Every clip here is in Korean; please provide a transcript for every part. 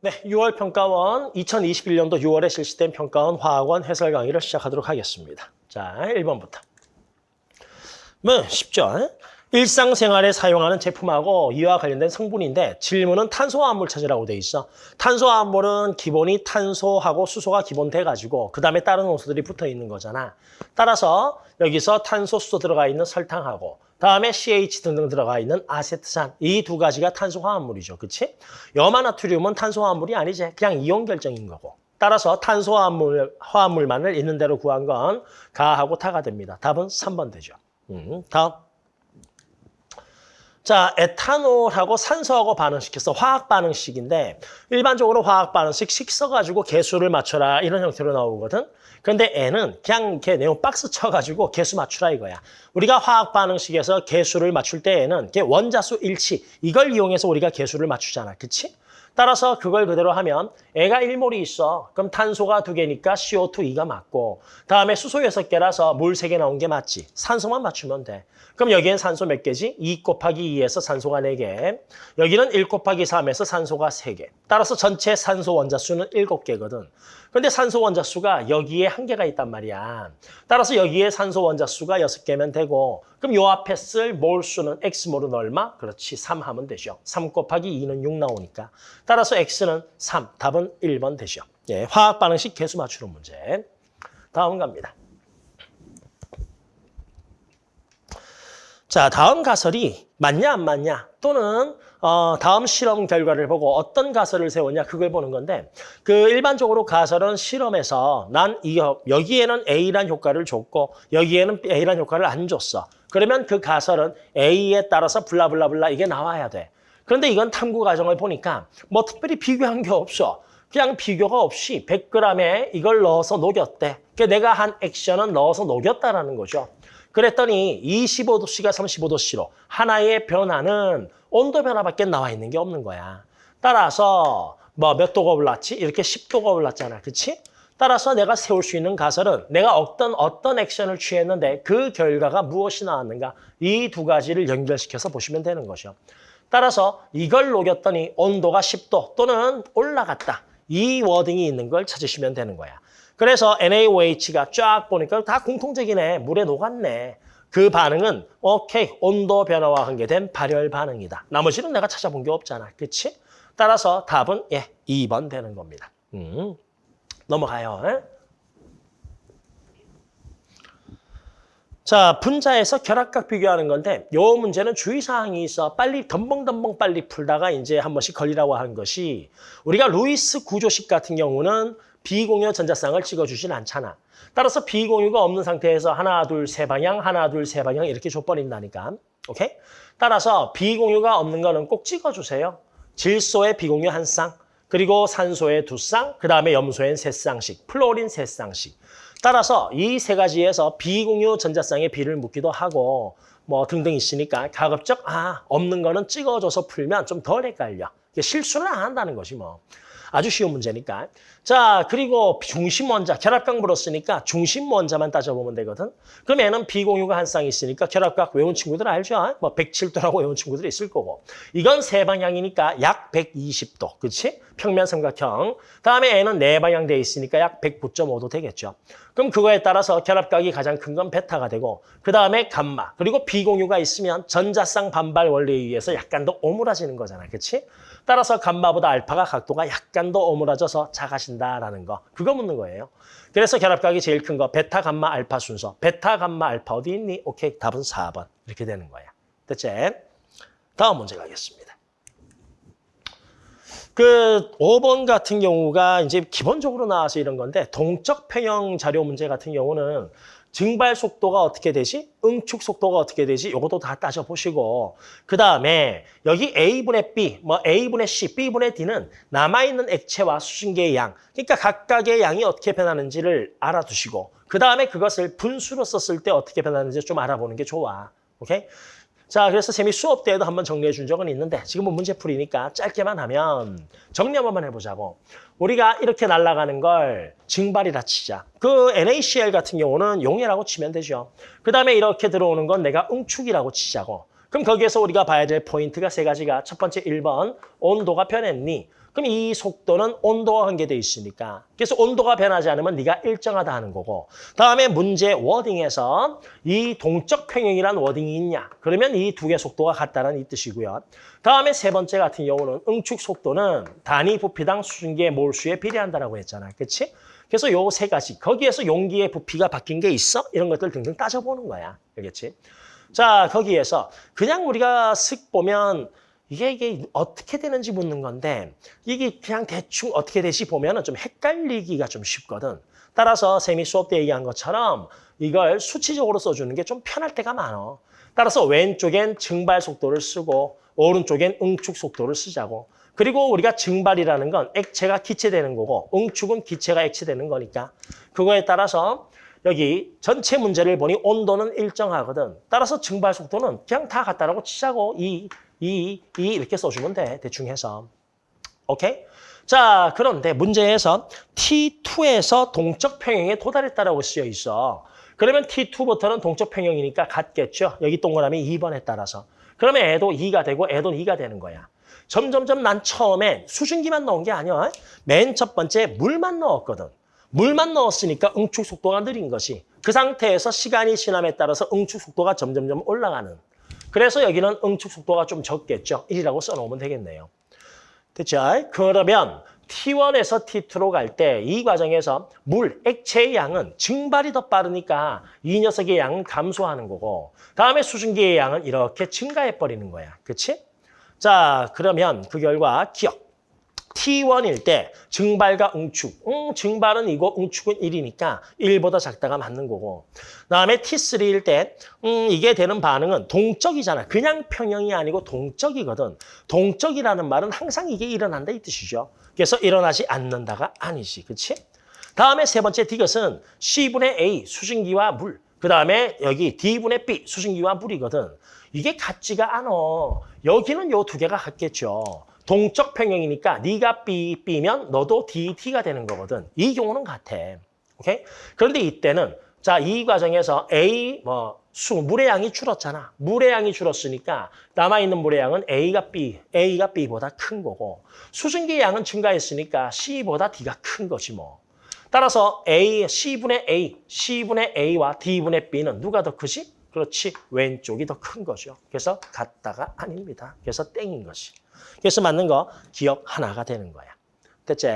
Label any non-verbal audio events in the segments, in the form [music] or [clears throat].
네, 6월 평가원 2021년도 6월에 실시된 평가원 화학원 해설 강의를 시작하도록 하겠습니다. 자, 1번부터. 뭐 쉽죠? 일상생활에 사용하는 제품하고 이와 관련된 성분인데 질문은 탄소화합물 찾으라고 돼 있어. 탄소화합물은 기본이 탄소하고 수소가 기본 돼가지고 그 다음에 다른 원소들이 붙어 있는 거잖아. 따라서 여기서 탄소, 수소 들어가 있는 설탕하고 다음에 CH 등등 들어가 있는 아세트산 이 두 가지가 탄소화합물이죠. 그치? 염화나트륨은 탄소화합물이 아니지. 그냥 이온 결정인 거고. 따라서 탄소화합물, 화합물만을 있는 대로 구한 건 가하고 타가 됩니다. 답은 3번 되죠. 음, 다음. 자, 에탄올하고 산소하고 반응시켜서 화학 반응식인데 일반적으로 화학 반응식 식 써가지고 개수를 맞춰라 이런 형태로 나오거든. 그런데 N은 그냥 이렇게 내용 박스 쳐가지고 개수 맞추라 이거야. 우리가 화학 반응식에서 개수를 맞출 때에는 원자수 일치 이걸 이용해서 우리가 개수를 맞추잖아. 그치? 따라서 그걸 그대로 하면 애가 1몰이 있어. 그럼 탄소가 2개니까 CO2, 2가 맞고 다음에 수소 6개라서 물 3개 나온 게 맞지. 산소만 맞추면 돼. 그럼 여기엔 산소 몇 개지? 2 곱하기 2에서 산소가 4개. 여기는 1 곱하기 3에서 산소가 3개. 따라서 전체 산소 원자수는 7개거든. 근데 산소 원자 수가 여기에 한 개가 있단 말이야. 따라서 여기에 산소 원자 수가 6개면 되고 그럼 요 앞에 쓸 몰 수는 X몰은 얼마? 그렇지, 3 하면 되죠. 3 곱하기 2는 6 나오니까. 따라서 X는 3, 답은 1번 되죠. 예, 화학 반응식 개수 맞추는 문제. 다음 갑니다. 자, 다음 가설이 맞냐 안 맞냐 또는 어, 다음 실험 결과를 보고 어떤 가설을 세웠냐 그걸 보는 건데 그 일반적으로 가설은 실험에서 난 이, 여기에는 A란 효과를 줬고 여기에는 A란 효과를 안 줬어. 그러면 그 가설은 A에 따라서 블라블라블라 이게 나와야 돼. 그런데 이건 탐구 과정을 보니까 뭐 특별히 비교한 게 없어. 그냥 비교가 없이 100g에 이걸 넣어서 녹였대. 그러니까 내가 한 액션은 넣어서 녹였다라는 거죠. 그랬더니 25도씨가 35도씨로 하나의 변화는 온도 변화밖에 나와 있는 게 없는 거야. 따라서 뭐 몇 도가 올랐지? 이렇게 10도가 올랐잖아. 그치? 따라서 내가 세울 수 있는 가설은 내가 어떤 어떤 액션을 취했는데 그 결과가 무엇이 나왔는가 이 두 가지를 연결시켜서 보시면 되는 거죠. 따라서 이걸 녹였더니 온도가 10도 또는 올라갔다. 이 워딩이 있는 걸 찾으시면 되는 거야. 그래서 NaOH가 쫙 보니까 다 공통적이네. 물에 녹았네. 그 반응은 오케이 온도 변화와 관계된 발열 반응이다. 나머지는 내가 찾아본 게 없잖아. 그렇지? 따라서 답은 예 2번 되는 겁니다. 음, 넘어가요. 에? 자, 분자에서 결합각 비교하는 건데 요 문제는 주의사항이 있어. 빨리 덤벙덤벙 빨리 풀다가 이제 한 번씩 걸리라고 하는 것이 우리가 루이스 구조식 같은 경우는 비공유 전자쌍을 찍어주진 않잖아. 따라서 비공유가 없는 상태에서 하나, 둘, 세 방향, 하나, 둘, 세 방향 이렇게 줘버린다니까. 오케이? 따라서 비공유가 없는 거는 꼭 찍어주세요. 질소의 비공유 한 쌍, 그리고 산소의 두 쌍, 그 다음에 염소엔 세 쌍씩, 플로린 세 쌍씩. 따라서 이 세 가지에서 비공유 전자쌍의 비를 묻기도 하고 뭐 등등 있으니까 가급적 아 없는 거는 찍어줘서 풀면 좀 덜 헷갈려. 실수를 안 한다는 것이 뭐. 아주 쉬운 문제니까. 자, 그리고 중심 원자, 결합각 물었으니까 중심 원자만 따져보면 되거든. 그럼 얘는 비공유가 한 쌍 있으니까 결합각 외운 친구들 알죠? 뭐 107도라고 외운 친구들이 있을 거고. 이건 세 방향이니까 약 120도, 그렇지? 평면 삼각형. 다음에 얘는 네 방향 돼 있으니까 약 109.5도 되겠죠. 그럼 그거에 따라서 결합각이 가장 큰 건 베타가 되고 그 다음에 감마. 그리고 비공유가 있으면 전자쌍 반발 원리에 의해서 약간 더 오므라지는 거잖아, 그렇지? 따라서 감마보다 알파가 각도가 약간 더 오므라져서 작아진다라는 거. 그거 묻는 거예요. 그래서 결합각이 제일 큰 거 베타, 감마, 알파 순서. 베타, 감마, 알파 어디 있니? 오케이, 답은 4번. 이렇게 되는 거야. 됐지? 다음 문제 가겠습니다. 그 5번 같은 경우가 이제 기본적으로 나와서 이런 건데 동적 평형 자료 문제 같은 경우는 증발 속도가 어떻게 되지? 응축 속도가 어떻게 되지? 이것도 다 따져보시고 그 다음에 여기 A분의 B, 뭐 A분의 C, B분의 D는 남아있는 액체와 수증기의 양 그러니까 각각의 양이 어떻게 변하는지를 알아두시고 그 다음에 그것을 분수로 썼을 때 어떻게 변하는지 좀 알아보는 게 좋아. 오케이? 자, 그래서 쌤이 수업 때에도 한번 정리해 준 적은 있는데 지금은 문제풀이니까 짧게만 하면 정리 한번 해보자고. 우리가 이렇게 날아가는 걸 증발이라 치자. 그 NaCl 같은 경우는 용해라고 치면 되죠. 그 다음에 이렇게 들어오는 건 내가 응축이라고 치자고. 그럼 거기에서 우리가 봐야 될 포인트가 세 가지가 첫 번째 1번 온도가 변했니? 그럼 이 속도는 온도와 관계돼 있으니까. 그래서 온도가 변하지 않으면 네가 일정하다 하는 거고. 다음에 문제 워딩에서 이 동적 평형이란 워딩이 있냐. 그러면 이 두 개 속도가 같다는 이 뜻이고요. 다음에 세 번째 같은 경우는 응축 속도는 단위 부피당 수증기의 몰수에 비례한다라고 했잖아. 그렇지? 그래서 요 세 가지. 거기에서 용기의 부피가 바뀐 게 있어? 이런 것들 등등 따져보는 거야. 알겠지? 자, 거기에서 그냥 우리가 슥 보면 이게 이게 어떻게 되는지 묻는 건데 이게 그냥 대충 어떻게 되지 보면은 좀 헷갈리기가 좀 쉽거든. 따라서 세미 수업 때 얘기한 것처럼 이걸 수치적으로 써주는 게 좀 편할 때가 많어. 따라서 왼쪽엔 증발 속도를 쓰고 오른쪽엔 응축 속도를 쓰자고. 그리고 우리가 증발이라는 건 액체가 기체되는 거고 응축은 기체가 액체되는 거니까 그거에 따라서 여기 전체 문제를 보니 온도는 일정하거든. 따라서 증발 속도는 그냥 다 같다라고 치자고 이, 이, 이 이렇게 써주면 돼. 대충 해서. 오케이? 자, 그런데 문제에서 T2에서 동적 평형에 도달했다라고 쓰여 있어. 그러면 T2부터는 동적 평형이니까 같겠죠. 여기 동그라미 2번에 따라서. 그러면 애도 2가 되고 애도 2가 되는 거야. 점점점 난 처음에 수증기만 넣은 게 아니야. 맨 첫 번째 물만 넣었거든. 물만 넣었으니까 응축 속도가 느린 것이. 그 상태에서 시간이 지남에 따라서 응축 속도가 점점점 올라가는. 그래서 여기는 응축 속도가 좀 적겠죠. 1이라고 써놓으면 되겠네요. 됐죠? 그러면 T1에서 T2로 갈 때 이 과정에서 물, 액체의 양은 증발이 더 빠르니까 이 녀석의 양은 감소하는 거고 다음에 수증기의 양은 이렇게 증가해버리는 거야. 그치? 자, 그러면 그 결과 기억. T1일 때 증발과 응축. 음, 증발은 이고 응축은 1이니까 1보다 작다가 맞는 거고. 그다음에 T3일 때 음, 이게 되는 반응은 동적이잖아. 그냥 평형이 아니고 동적이거든. 동적이라는 말은 항상 이게 일어난다 이 뜻이죠. 그래서 일어나지 않는다가 아니지. 그렇지? 다음에 세 번째 디귿은 C분의 A 수증기와 물. 그 다음에 여기 D분의 B 수증기와 물이거든. 이게 같지가 않아. 여기는 요 두 개가 같겠죠. 동적 평형이니까 네가 B, B면 너도 D, T가 되는 거거든. 이 경우는 같아. 오케이? 그런데 이때는 자, 이 과정에서 A 뭐 수, 물의 양이 줄었잖아. 물의 양이 줄었으니까 남아있는 물의 양은 A가 B, A가 B보다 큰 거고 수증기의 양은 증가했으니까 C보다 D가 큰 거지 뭐. 따라서 A, C분의 A, C분의 A와 D분의 B는 누가 더 크지? 그렇지, 왼쪽이 더 큰 거죠. 그래서 같다가 아닙니다. 그래서 땡인 것이. 그래서 맞는 거 기억 하나가 되는 거야. 됐지?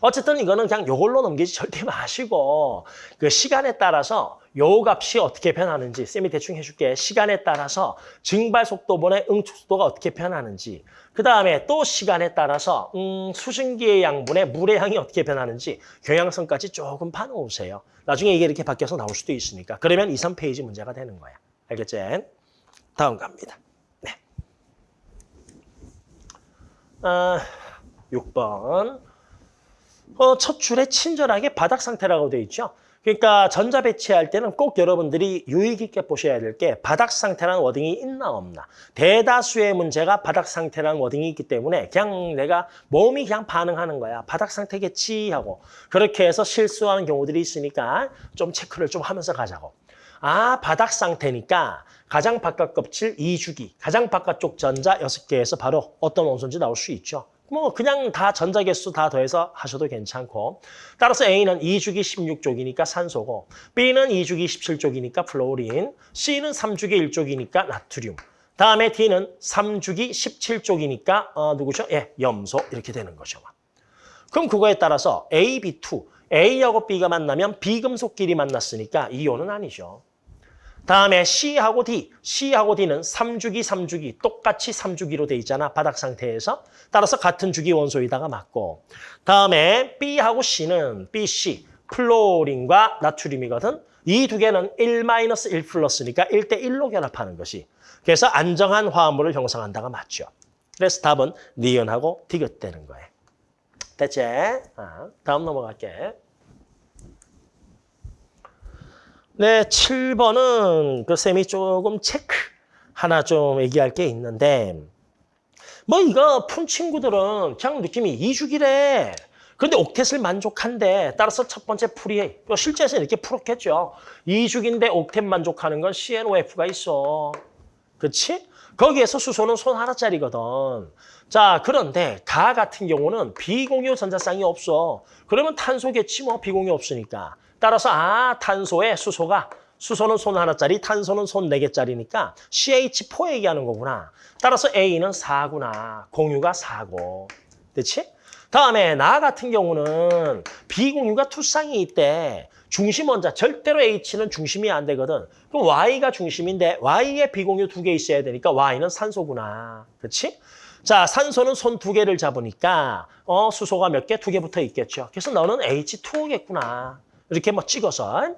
어쨌든 이거는 그냥 요걸로 넘기지 절대 마시고 그 시간에 따라서 요 값이 어떻게 변하는지 쌤이 대충 해줄게. 시간에 따라서 증발 속도분의 응축 속도가 어떻게 변하는지 그 다음에 또 시간에 따라서 음, 수증기의 양분의 물의 양이 어떻게 변하는지 경향성까지 조금 봐놓으세요. 나중에 이게 이렇게 바뀌어서 나올 수도 있으니까. 그러면 2, 3페이지 문제가 되는 거야. 알겠지? 다음 갑니다. 네. 아, 6번. 어, 첫 줄에 친절하게 바닥 상태라고 돼 있죠. 그러니까 전자 배치할 때는 꼭 여러분들이 유의 깊게 보셔야 될 게 바닥 상태라는 워딩이 있나 없나. 대다수의 문제가 바닥 상태라는 워딩이 있기 때문에 그냥 내가 몸이 그냥 반응하는 거야. 바닥 상태겠지 하고 그렇게 해서 실수하는 경우들이 있으니까 좀 체크를 좀 하면서 가자고. 아, 바닥 상태니까 가장 바깥 껍질 2주기, 가장 바깥쪽 전자 6개에서 바로 어떤 원소인지 나올 수 있죠. 뭐 그냥 다 전자 개수 다 더해서 하셔도 괜찮고 따라서 A는 2주기 16쪽이니까 산소고 B는 2주기 17쪽이니까 플로린 C는 3주기 1쪽이니까 나트륨 다음에 D는 3주기 17쪽이니까 어, 누구죠? 예, 염소 이렇게 되는 거죠. 그럼 그거에 따라서 A, B2 A하고 B가 만나면 비금속끼리 만났으니까 이온은 아니죠. 다음에 C하고 D, C하고 D는 3주기, 3주기 똑같이 3주기로 돼 있잖아. 바닥 상태에서. 따라서 같은 주기 원소에다가 맞고 다음에 B하고 C는 BC, 플로린과 나트륨이거든. 이 두 개는 1-1 플러스니까 1대 1로 결합하는 것이. 그래서 안정한 화합물을 형성한다가 맞죠. 그래서 답은 니은하고 디귿되는 거예요. 됐지? 아, 다음 넘어갈게. 네, 7번은 그 쌤이 조금 체크 하나 좀 얘기할 게 있는데 뭐 이거 푼 친구들은 그냥 느낌이 2주기래. 그런데 옥텟을 만족한데 따라서 첫 번째 풀이 실제에서 이렇게 풀었겠죠. 2주기인데 옥텟 만족하는 건 CNOF가 있어. 그렇지? 거기에서 수소는 손 하나짜리거든. 자, 그런데 가 같은 경우는 비공유 전자쌍이 없어. 그러면 탄소겠지 뭐 비공유 없으니까. 따라서 아, 탄소에 수소가 수소는 손 하나짜리, 탄소는 손 네 개짜리니까 CH4 얘기하는 거구나. 따라서 A는 4구나. 공유가 4고. 그렇지? 다음에 나 같은 경우는 비공유가 투쌍이 있대. 중심 원자 절대로 H는 중심이 안 되거든. 그럼 Y가 중심인데 Y에 비공유 두 개 있어야 되니까 Y는 산소구나. 그렇지? 자, 산소는 손 두 개를 잡으니까 어 수소가 몇 개? 두 개 붙어 있겠죠. 그래서 너는 H2O겠구나. 이렇게 뭐 찍어서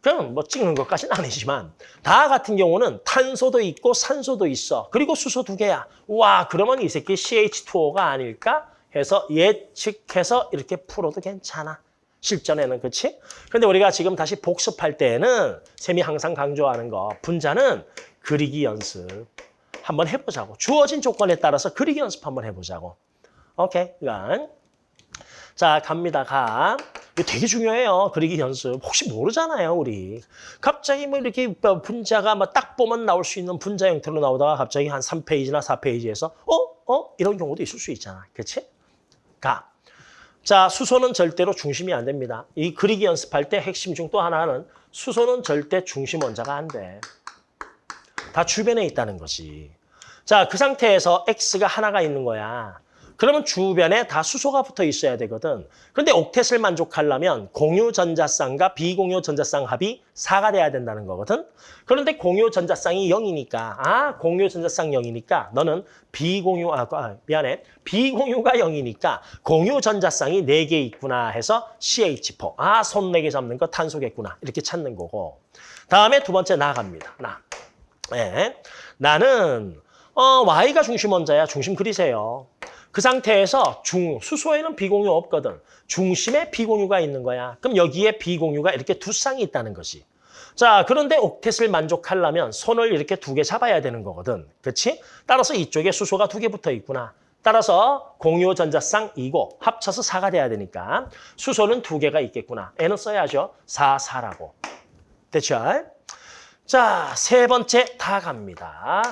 그냥 뭐 찍는 것까지는 아니지만 다 같은 경우는 탄소도 있고 산소도 있어. 그리고 수소 두 개야. 와, 그러면 이 새끼 CH2O가 아닐까? 해서 예측해서 이렇게 풀어도 괜찮아. 실전에는 그렇지? 근데 우리가 지금 다시 복습할 때에는 쌤이 항상 강조하는 거 분자는 그리기 연습 한번 해보자고. 주어진 조건에 따라서 그리기 연습 한번 해보자고. 오케이, 이건 자 갑니다. 가. 이거 되게 중요해요. 그리기 연습. 혹시 모르잖아요, 우리. 갑자기 뭐 이렇게 분자가 막 딱 보면 나올 수 있는 분자 형태로 나오다가 갑자기 한 3페이지나 4페이지에서 어? 어? 이런 경우도 있을 수 있잖아. 그렇지? 가. 자, 수소는 절대로 중심이 안 됩니다. 이 그리기 연습할 때 핵심 중 또 하나는 수소는 절대 중심 원자가 안 돼. 다 주변에 있다는 거지. 자, 그 상태에서 X가 하나가 있는 거야. 그러면 주변에 다 수소가 붙어 있어야 되거든. 그런데 옥텟을 만족하려면 공유 전자쌍과 비공유 전자쌍 합이 4가 돼야 된다는 거거든. 그런데 공유 전자쌍이 0이니까 아 공유 전자쌍 0이니까 너는 비공유 아, 아 미안해 비공유가 0이니까 공유 전자쌍이 4개 있구나 해서 CH4 아 손 4개 잡는 거 탄소겠구나 이렇게 찾는 거고 다음에 두 번째 나갑니다. 나. 네. 나는 어, Y가 중심 원자야. 중심 그리세요. 그 상태에서 중 수소에는 비공유 없거든. 중심에 비공유가 있는 거야. 그럼 여기에 비공유가 이렇게 두 쌍이 있다는 거지. 자, 그런데 옥텟을 만족하려면 손을 이렇게 두 개 잡아야 되는 거거든. 그렇지? 따라서 이쪽에 수소가 두 개 붙어 있구나. 따라서 공유 전자쌍 2고 합쳐서 4가 돼야 되니까 수소는 두 개가 있겠구나. N은 써야죠. 4, 4라고. 됐죠? 자, 세 번째 다 갑니다.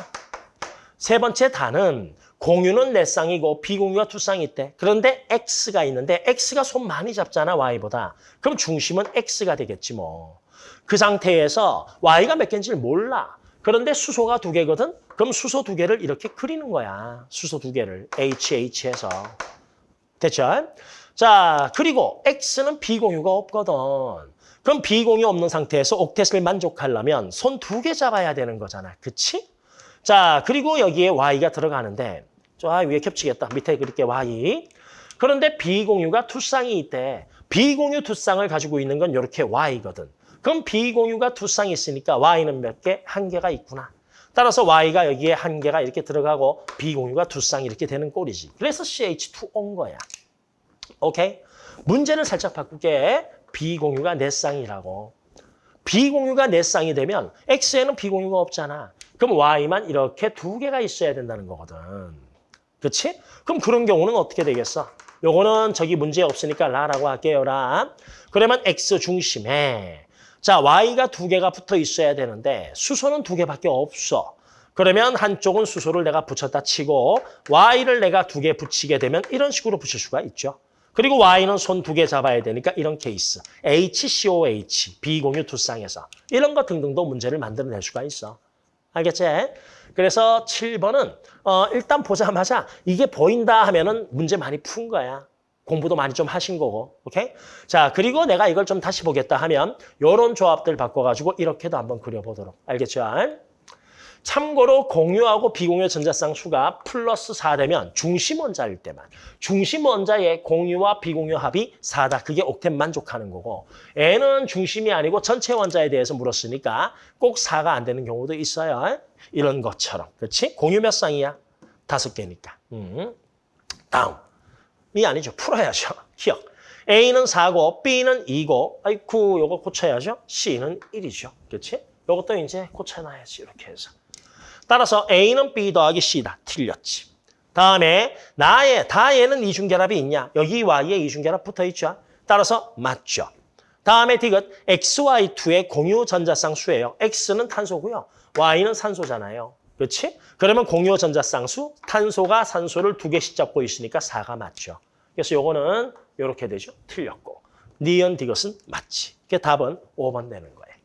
세 번째 단은 공유는 네 쌍이고 비공유가 두 쌍이 있대. 그런데 X가 있는데 X가 손 많이 잡잖아, Y보다. 그럼 중심은 X가 되겠지 뭐. 그 상태에서 Y가 몇 개인지를 몰라. 그런데 수소가 두 개거든? 그럼 수소 두 개를 이렇게 그리는 거야. 수소 두 개를 HH해서. 됐죠? 자, 그리고 X는 비공유가 없거든. 그럼 비공유 없는 상태에서 옥텟을 만족하려면 손 두 개 잡아야 되는 거잖아. 그치? 자, 그리고 여기에 Y가 들어가는데 저 아, 위에 겹치겠다. 밑에 그렇게 Y. 그런데 비공유가 두 쌍이 있대. 비공유 두 쌍을 가지고 있는 건 이렇게 Y거든. 그럼 비공유가 두 쌍이 있으니까 Y는 몇 개? 한 개가 있구나. 따라서 Y가 여기에 한 개가 이렇게 들어가고 비공유가 두 쌍이 이렇게 되는 꼴이지. 그래서 CH2O인 거야. 오케이? 문제를 살짝 바꿀게. 비공유가 네 쌍이라고. 비공유가 네 쌍이 되면 X에는 비공유가 없잖아. 그럼 Y만 이렇게 두 개가 있어야 된다는 거거든. 그렇지? 그럼 그런 경우는 어떻게 되겠어? 요거는 저기 문제 없으니까 라라고 할게요, 라. 그러면 X 중심에 자 Y가 두 개가 붙어 있어야 되는데 수소는 두 개밖에 없어. 그러면 한쪽은 수소를 내가 붙였다 치고 Y를 내가 두 개 붙이게 되면 이런 식으로 붙일 수가 있죠. 그리고 Y는 손 두 개 잡아야 되니까 이런 케이스. HCOH, 비공유 두 쌍에서. 이런 거 등등도 문제를 만들어낼 수가 있어. 알겠지? 그래서 7번은 어, 일단 보자마자 이게 보인다 하면은 문제 많이 푼 거야. 공부도 많이 좀 하신 거고. 오케이? 자, 그리고 내가 이걸 좀 다시 보겠다 하면 요런 조합들 바꿔 가지고 이렇게도 한번 그려 보도록. 알겠죠? 참고로 공유하고 비공유 전자쌍 수가 플러스 4 되면 중심 원자일 때만 중심 원자의 공유와 비공유 합이 4다. 그게 옥텟 만족하는 거고 N은 중심이 아니고 전체 원자에 대해서 물었으니까 꼭 4가 안 되는 경우도 있어요. 이런 것처럼. 그렇지? 공유 몇 쌍이야? 다섯 개니까. 음. 다음. 이 아니죠. 풀어야죠. [laughs] 기억. A는 4고 B는 2고 아이쿠 요거 고쳐야죠. C는 1이죠. 그렇지? 요것도 이제 고쳐놔야지 이렇게 해서. 따라서 A는 B 더하기 C다. 틀렸지. 다음에 나의 다에는 이중결합이 있냐? 여기 Y에 이중결합 붙어있죠. 따라서 맞죠. 다음에 디귿 XY2의 공유 전자쌍 수예요. X는 탄소고요. Y는 산소잖아요. 그렇지? 그러면 공유 전자쌍수, 탄소가 산소를 두 개씩 잡고 있으니까 4가 맞죠. 그래서 요거는 이렇게 되죠. 틀렸고. 니은 디귿은 맞지. 그 답은 5번 되는 거예요.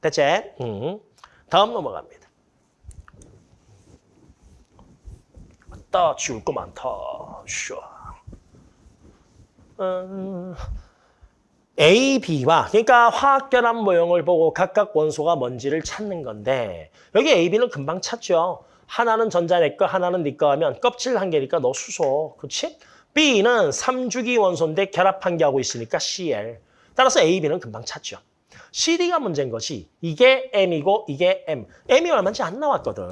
됐지? 음. 다음 넘어갑니다. 따 지울 거 많다. 쉬어. 음, A, B와 그러니까 화학결합 모형을 보고 각각 원소가 뭔지를 찾는 건데 여기 A, B는 금방 찾죠. 하나는 전자 내 거, 하나는 네거 하면 껍질 한 개니까 너 수소. 그렇지? B는 3주기 원소인데 결합 한 개 하고 있으니까 Cl. 따라서 A, B는 금방 찾죠. CD가 문제인 것이 이게 M이고 이게 M. M이 얼마인지 안 나왔거든.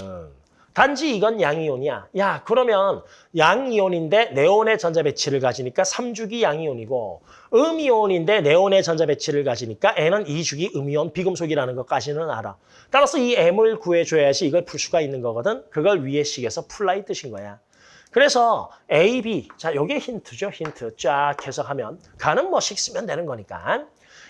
단지 이건 양이온이야. 야, 그러면 양이온인데 네온의 전자 배치를 가지니까 3주기 양이온이고 음이온인데 네온의 전자 배치를 가지니까 N은 2주기 음이온 비금속이라는 것까지는 알아. 따라서 이 M을 구해줘야지 이걸 풀 수가 있는 거거든. 그걸 위에 식에서 풀라 이 뜻인 거야. 그래서 A, B, 자, 요게 힌트죠. 힌트 쫙 해석하면 가는 뭐식 쓰면 되는 거니까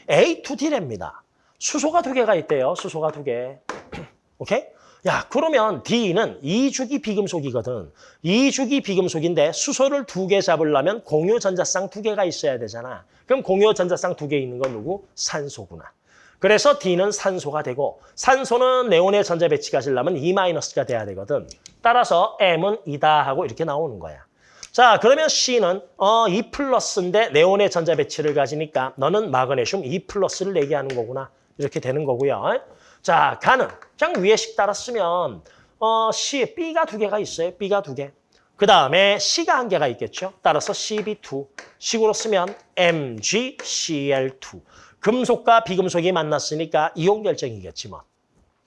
H2D랍니다. 수소가 두 개가 있대요. 수소가 두 개. [clears throat] 오케이? 야, 그러면 D는 2주기 비금속이거든. 2주기 비금속인데 수소를 두 개 잡으려면 공유 전자쌍 두 개가 있어야 되잖아. 그럼 공유 전자쌍 두 개 있는 건 누구? 산소구나. 그래서 D는 산소가 되고 산소는 네온의 전자 배치가 하려면 2-가 돼야 되거든. 따라서 M은 2다 하고 이렇게 나오는 거야. 자, 그러면 C는 어, 2 플러스인데 네온의 전자 배치를 가지니까 너는 마그네슘 2 플러스를 얘기하는 거구나. 이렇게 되는 거고요. 자, 가는. 그냥 위에 식 따랐으면 어, C, B가 두 개가 있어요. B가 두 개. 그 다음에 C가 한 개가 있겠죠. 따라서 CB2. 식으로 쓰면 MgCl2. 금속과 비금속이 만났으니까 이온 결정이겠지 뭐.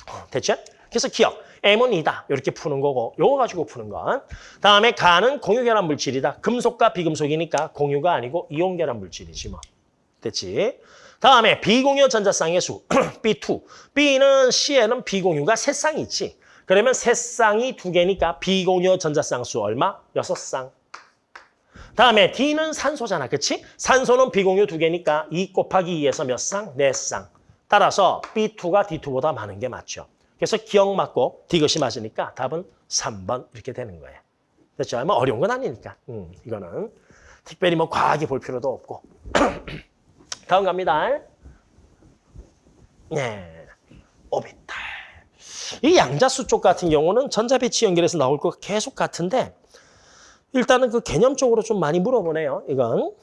어, 됐죠? 그래서 기억. M은 이다. 이렇게 푸는 거고 요거 가지고 푸는 건. 다음에 가는 공유결합 물질이다. 금속과 비금속이니까 공유가 아니고 이온 결합 물질이지 뭐. 됐지? 다음에 비공유 전자쌍의 수, [clears throat] B2. B는 C에는 비공유가 세 쌍이 있지. 그러면 세 쌍이 두 개니까 비공유 전자쌍 수 얼마? 여섯 쌍. 다음에 D는 산소잖아, 그치? 산소는 비공유 두 개니까 2 곱하기 2에서 몇 쌍? 네 쌍. 따라서 B2가 D2보다 많은 게 맞죠. 그래서 기억 맞고 디귿이 맞으니까 답은 3번 이렇게 되는 거예요. 됐죠? 뭐 어려운 건 아니니까. 음, 이거는 특별히 뭐 과하게 볼 필요도 없고. [clears throat] 다음 갑니다. 네, 오비탈. 이 양자수 쪽 같은 경우는 전자 배치 연결해서 나올 거 계속 같은데 일단은 그 개념적으로 좀 많이 물어보네요. 이건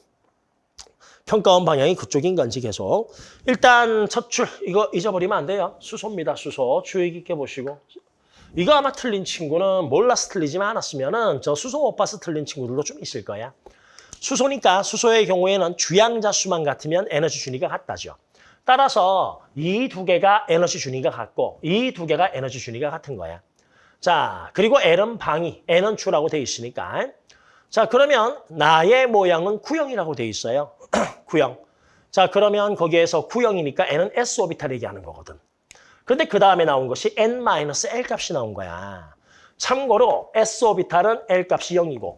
평가원 방향이 그쪽인 건지 계속. 일단 첫 줄 이거 잊어버리면 안 돼요. 수소입니다. 수소 주의 깊게 보시고. 이거 아마 틀린 친구는 몰라서 틀리지만 않았으면 은 저 수소 못 봐서 틀린 친구들도 좀 있을 거야. 수소니까 수소의 경우에는 주양자 수만 같으면 에너지 준위가 같다죠. 따라서 이 두 개가 에너지 준위가 같고 이 두 개가 에너지 준위가 같은 거야. 자, 그리고 L은 방위, N은 주라고 돼 있으니까. 자, 그러면 나의 모양은 구형이라고 돼 있어요. [clears throat] 구형. 자, 그러면 거기에서 구형이니까 N은 S 오비탈 얘기하는 거거든. 근데 그 다음에 나온 것이 N-L 값이 나온 거야. 참고로 S 오비탈은 L 값이 0이고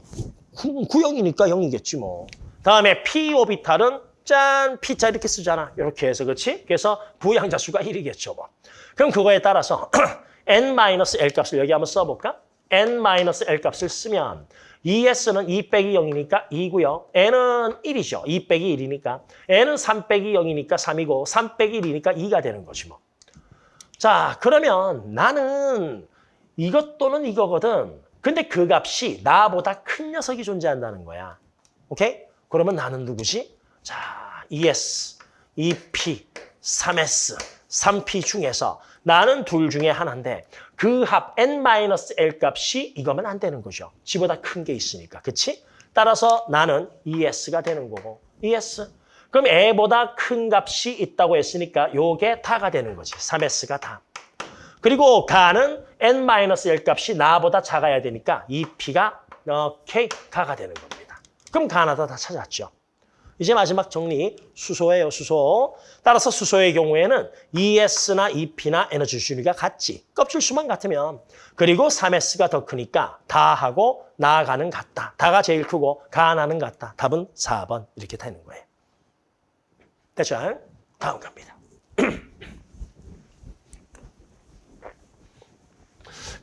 구형이니까 0이겠지 뭐. 다음에 P 오비탈은 짠 P자 이렇게 쓰잖아. 이렇게 해서 그렇지? 그래서 부양자 수가 1이겠죠 뭐. 그럼 그거에 따라서 [clears throat] N-L 값을 여기 한번 써볼까? N-L 값을 쓰면 ES는 2 빼기 0이니까 2고요. N은 1이죠. 2 빼기 1이니까. N은 3 빼기 0이니까 3이고 3 빼기 1이니까 2가 되는 거지 뭐. 자, 그러면 나는 이것 또는 이거거든. 근데 그 값이 나보다 큰 녀석이 존재한다는 거야. 오케이? 그러면 나는 누구지? 자, ES, EP, 3S, 3P 중에서 나는 둘 중에 하나인데 그 합 N-L 값이 이거면 안 되는 거죠. 지보다 큰 게 있으니까. 그치? 따라서 나는 ES가 되는 거고. ES. 그럼 A보다 큰 값이 있다고 했으니까 요게 다가 되는 거지. 3S가 다. 그리고 가는 N-L 값이 나보다 작아야 되니까 이 P가 오케이 가가 되는 겁니다. 그럼 가나다 다 찾았죠. 이제 마지막 정리, 수소예요, 수소. 따라서 수소의 경우에는 ES나 EP나 에너지 준위가 같지. 껍질 수만 같으면. 그리고 3S가 더 크니까 다하고 나가는 같다. 다가 제일 크고 가나는 같다. 답은 4번 이렇게 되는 거예요. 됐죠? 다음 갑니다.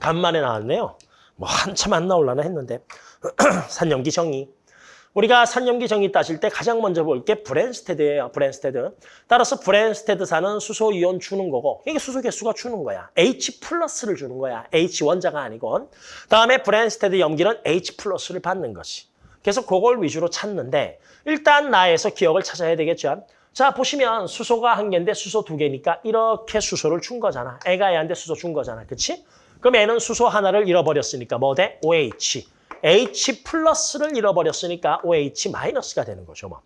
간만에 나왔네요. 뭐 한참 안 나올라나 했는데 [clears throat] 산염기 정의. 우리가 산염기 정의 따질 때 가장 먼저 볼 게 브뢴스테드예요. 브뢴스테드. 따라서 브뢴스테드산은 수소 이온 주는 거고 이게 수소 개수가 주는 거야. H 플러스를 주는 거야. H 원자가 아니고. 다음에 브뢴스테드 염기는 H 플러스를 받는 것이. 그래서 그걸 위주로 찾는데 일단 나에서 기억을 찾아야 되겠죠. 자 보시면 수소가 한 개인데 수소 두 개니까 이렇게 수소를 준 거잖아. 애가 애한테 수소 준 거잖아. 그치? 그럼 애는 수소 하나를 잃어버렸으니까 뭐 돼? OH. H 플러스를 잃어버렸으니까 OH 마이너스가 되는 거죠. 뭐.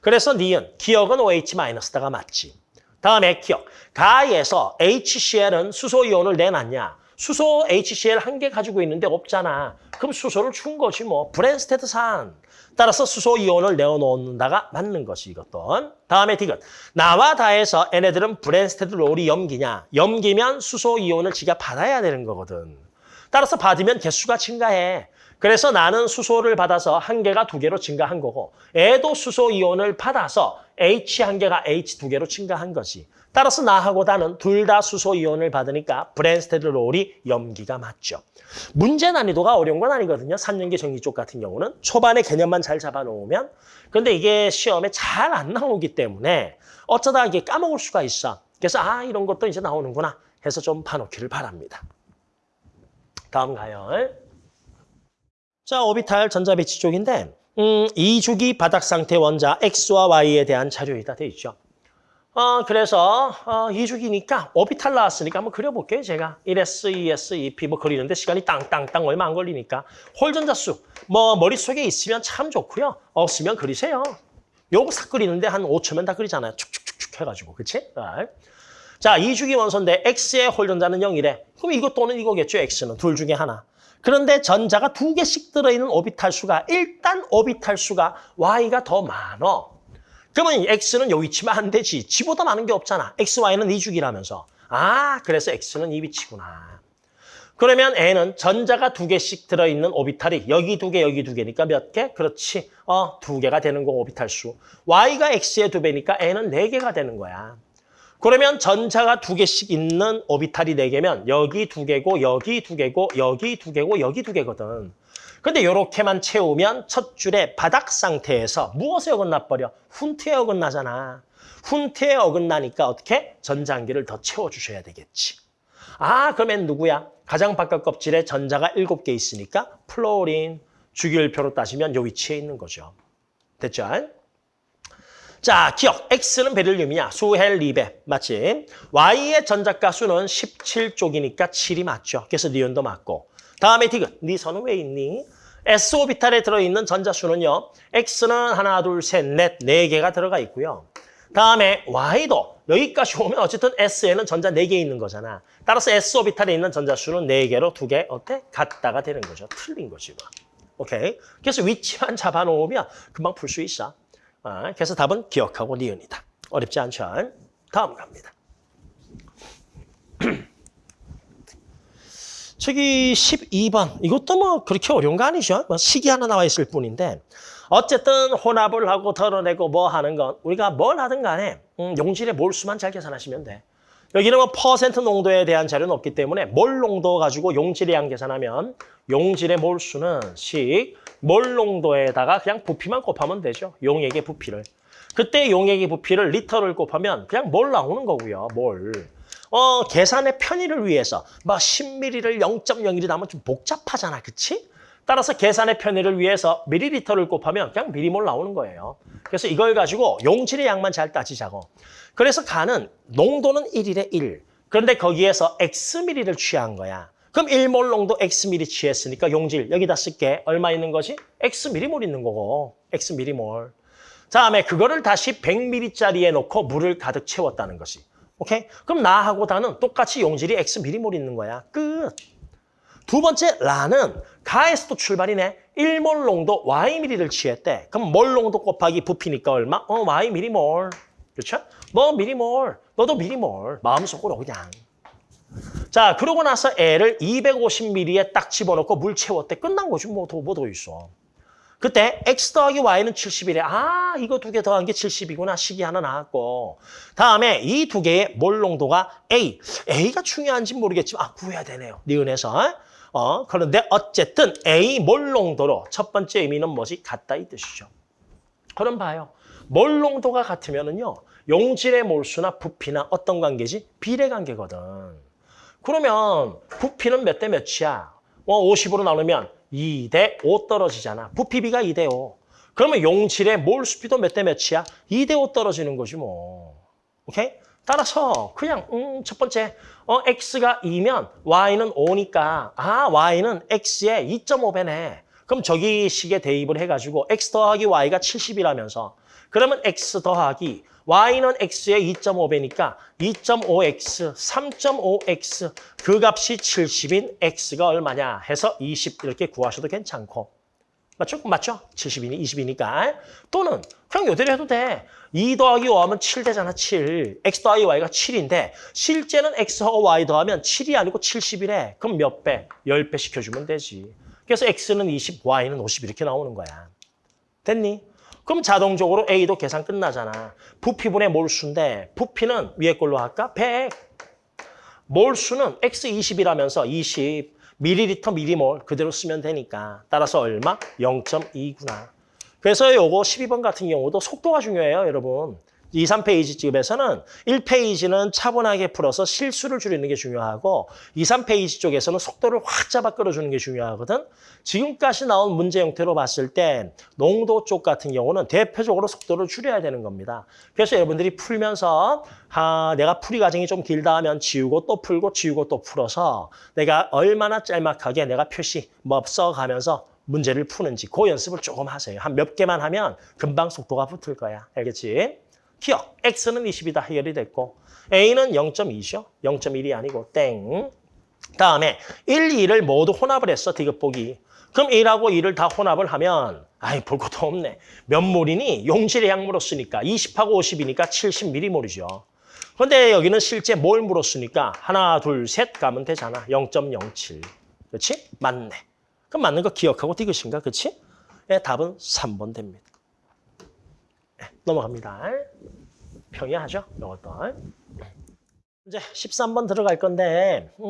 그래서 니은, 기억은 OH 마이너스다가 맞지. 다음에 기억. 가에서 HCl은 수소 이온을 내놨냐? 수소 HCl 한 개 가지고 있는데 없잖아. 그럼 수소를 준 거지 뭐. 브뢴스테드산. 따라서 수소 이온을 내어놓는다가 맞는 것이 이것도. 다음에 디귿. 나와 다에서 얘네들은 브뢴스테드 로리 염기냐. 염기면 수소 이온을 지가 받아야 되는 거거든. 따라서 받으면 개수가 증가해. 그래서 나는 수소를 받아서 한 개가 두 개로 증가한 거고 얘도 수소 이온을 받아서 H 한 개가 H 두 개로 증가한 거지. 따라서 나하고 다는 둘 다 수소 이온을 받으니까 브뢴스테드 로리 염기가 맞죠. 문제 난이도가 어려운 건 아니거든요. 산염기 정의 쪽 같은 경우는 초반에 개념만 잘 잡아놓으면 근데 이게 시험에 잘 안 나오기 때문에 어쩌다 이게 까먹을 수가 있어. 그래서 아 이런 것도 이제 나오는구나 해서 좀 봐놓기를 바랍니다. 다음 가요. 자, 오비탈 전자배치 쪽인데 음, 이주기 바닥 상태 원자 X와 Y에 대한 자료이다 돼 있죠. 어, 그래서 어, 이주기니까 오비탈 나왔으니까 한번 그려볼게요. 제가 1S, 2S, 2P 뭐 그리는데 시간이 땅땅땅 얼마 안 걸리니까 홀 전자 수 뭐 머릿속에 있으면 참 좋고요. 없으면 그리세요. 요거 싹 그리는데 한 5초면 다 그리잖아요. 축축축축 해가지고 그치? 자, 이주기 원소인데 X의 홀 전자는 0이래. 그럼 이것 또는 이거겠죠. X는 둘 중에 하나. 그런데 전자가 두 개씩 들어있는 오비탈 수가 일단 오비탈 수가 Y가 더 많어. 그러면 X는 요 위치면 안 되지. 지보다 많은 게 없잖아. X, Y는 이 주기라면서. 아, 그래서 X는 이 위치구나. 그러면 N은 전자가 두 개씩 들어있는 오비탈이 여기 두 개, 여기 두 개니까 몇 개? 그렇지. 어, 두 개가 되는 거 오비탈 수. Y가 X의 두 배니까 N은 네 개가 되는 거야. 그러면 전자가 두 개씩 있는 오비탈이 네 개면 여기 두 개고 여기 두 개고 여기 두 개고 여기 두 개거든. 근데 이렇게만 채우면 첫 줄에 바닥 상태에서 무엇에 어긋나 버려? 훈트에 어긋나잖아. 훈트에 어긋나니까 어떻게? 전자 한 개를 더 채워주셔야 되겠지. 아 그러면 누구야? 가장 바깥 껍질에 전자가 일곱 개 있으니까 플로린 주기율표로 따지면 요 위치에 있는 거죠. 됐죠? 자, 기역. X는 베릴륨이냐? 수헬 리베. 맞지? Y의 전자가 수는 17쪽이니까 7이 맞죠. 그래서 니온도 맞고. 다음에 디귿. 니 선은 왜 있니? S 오비탈에 들어있는 전자수는요. X는 하나, 둘, 셋, 넷, 네 개가 들어가 있고요. 다음에 Y도 여기까지 오면 어쨌든 S에는 전자 네 개 있는 거잖아. 따라서 S 오비탈에 있는 전자수는 네 개로 두 개 어때? 같다가 되는 거죠. 틀린 거지 뭐. 오케이. 그래서 위치만 잡아놓으면 금방 풀 수 있어. 아, 그래서 답은 기역하고 니은이다. 어렵지 않죠? 다음 갑니다. [clears throat] 저기 12번. 이것도 뭐 그렇게 어려운 거 아니죠? 뭐 식이 하나 나와 있을 뿐인데 어쨌든 혼합을 하고 덜어내고 뭐 하는 건 우리가 뭘 하든 간에 음, 용질의 몰수만 잘 계산하시면 돼. 여기는 뭐 퍼센트 농도에 대한 자료는 없기 때문에 몰 농도 가지고 용질의 양 계산하면 용질의 몰수는 식, 몰 농도에다가 그냥 부피만 곱하면 되죠. 용액의 부피를. 그때 용액의 부피를 리터를 곱하면 그냥 몰 나오는 거고요. 몰. 어, 계산의 편의를 위해서 막 10ml를 0.01이 나오면 좀 복잡하잖아. 그치? 따라서 계산의 편의를 위해서 미리리터를 곱하면 그냥 미리몰 나오는 거예요. 그래서 이걸 가지고 용질의 양만 잘 따지자고. 그래서 간은 농도는 1일에 1. 그런데 거기에서 X미리를 취한 거야. 그럼 1몰 농도 X미리 취했으니까 용질 여기다 쓸게. 얼마 있는 거지? X미리몰 있는 거고. X미리몰. 다음에 그거를 다시 100ml짜리에 놓고 물을 가득 채웠다는 것이. 오케이? 그럼 나하고 다는 똑같이 용질이 X미리몰 있는 거야. 끝. 두 번째 라는 가에서도 출발이네. 1몰 농도 Y미리를 취했대. 그럼 몰 농도 곱하기 부피니까 얼마? 어, Y미리몰. 그렇죠? 너 미리몰, 너도 미리몰. 마음속으로 그냥. 자, 그러고 나서 애를 250ml에 딱 집어넣고 물 채웠대. 끝난 거지. 뭐 더, 뭐 더 있어. 그때 x 더하기 y는 70이래. 아, 이거 두 개 더한 게 70이구나. 식이 하나 나왔고. 다음에 이 두 개의 몰 농도가 A. A가 중요한지 모르겠지만 아, 구해야 되네요. 니은에서. 어, 그런데 어쨌든 A 몰 농도로 첫 번째 의미는 뭐지? 같다 이 뜻이죠. 그럼 봐요. 몰 농도가 같으면은요. 용질의 몰수나 부피나 어떤 관계지? 비례 관계거든. 그러면 부피는 몇 대 몇이야? 어, 50으로 나누면 2 대 5 떨어지잖아. 부피비가 2 대 5. 그러면 용질의 몰수비도 몇 대 몇이야? 2 대 5 떨어지는 거지 뭐. 오케이? 따라서 그냥 음, 첫 번째 어, x가 2면 y는 5니까 아 y는 x의 2.5배네. 그럼 저기 식에 대입을 해가지고 x 더하기 y가 70이라면서 그러면 x 더하기 y는 x의 2.5배니까 2.5x, 3.5x 그 값이 70인 x가 얼마냐 해서 20 이렇게 구하셔도 괜찮고 맞죠? 맞죠? 70이니 20이니까 또는 그냥 요대로 해도 돼. 2 더하기 5 하면 7 되잖아 7. x 더하기 y가 7인데 실제는 x하고 y 더하면 7이 아니고 70이래. 그럼 몇 배? 10배 시켜주면 되지. 그래서 x는 20, y는 50 이렇게 나오는 거야. 됐니? 그럼 자동적으로 A도 계산 끝나잖아. 부피분의 몰수인데 부피는 위에 걸로 할까? 100. 몰수는 X20이라면서 20 밀리리터 미리몰 그대로 쓰면 되니까 따라서 얼마? 0.2구나. 그래서 요거 12번 같은 경우도 속도가 중요해요, 여러분. 2, 3페이지 집에서는 1페이지는 차분하게 풀어서 실수를 줄이는 게 중요하고 2, 3페이지 쪽에서는 속도를 확 잡아 끌어주는 게 중요하거든. 지금까지 나온 문제 형태로 봤을 때 농도 쪽 같은 경우는 대표적으로 속도를 줄여야 되는 겁니다. 그래서 여러분들이 풀면서 아, 내가 풀이 과정이 좀 길다 하면 지우고 또 풀고 지우고 또 풀어서 내가 얼마나 짤막하게 내가 표시 뭐 써가면서 문제를 푸는지 그 연습을 조금 하세요. 한 몇 개만 하면 금방 속도가 붙을 거야. 알겠지? 기억, x는 20이다 해결이 됐고 a는 0.2죠. 0.1이 아니고 땡. 다음에 1, 2를 모두 혼합을 했어, 디귿보기. 그럼 1하고 2를 다 혼합을 하면 아이 볼 것도 없네. 몇 몰이니? 용질의 양 물었으니까 20하고 50이니까 70mm몰이죠. 그런데 여기는 실제 몰 물었으니까 하나, 둘, 셋 가면 되잖아. 0.07. 그렇지? 맞네. 그럼 맞는 거 기억하고 디귿인가? 그렇지? 네, 답은 3번 됩니다. 네, 넘어갑니다. 평이하죠? 이것도. 이제 13번 들어갈 건데 음,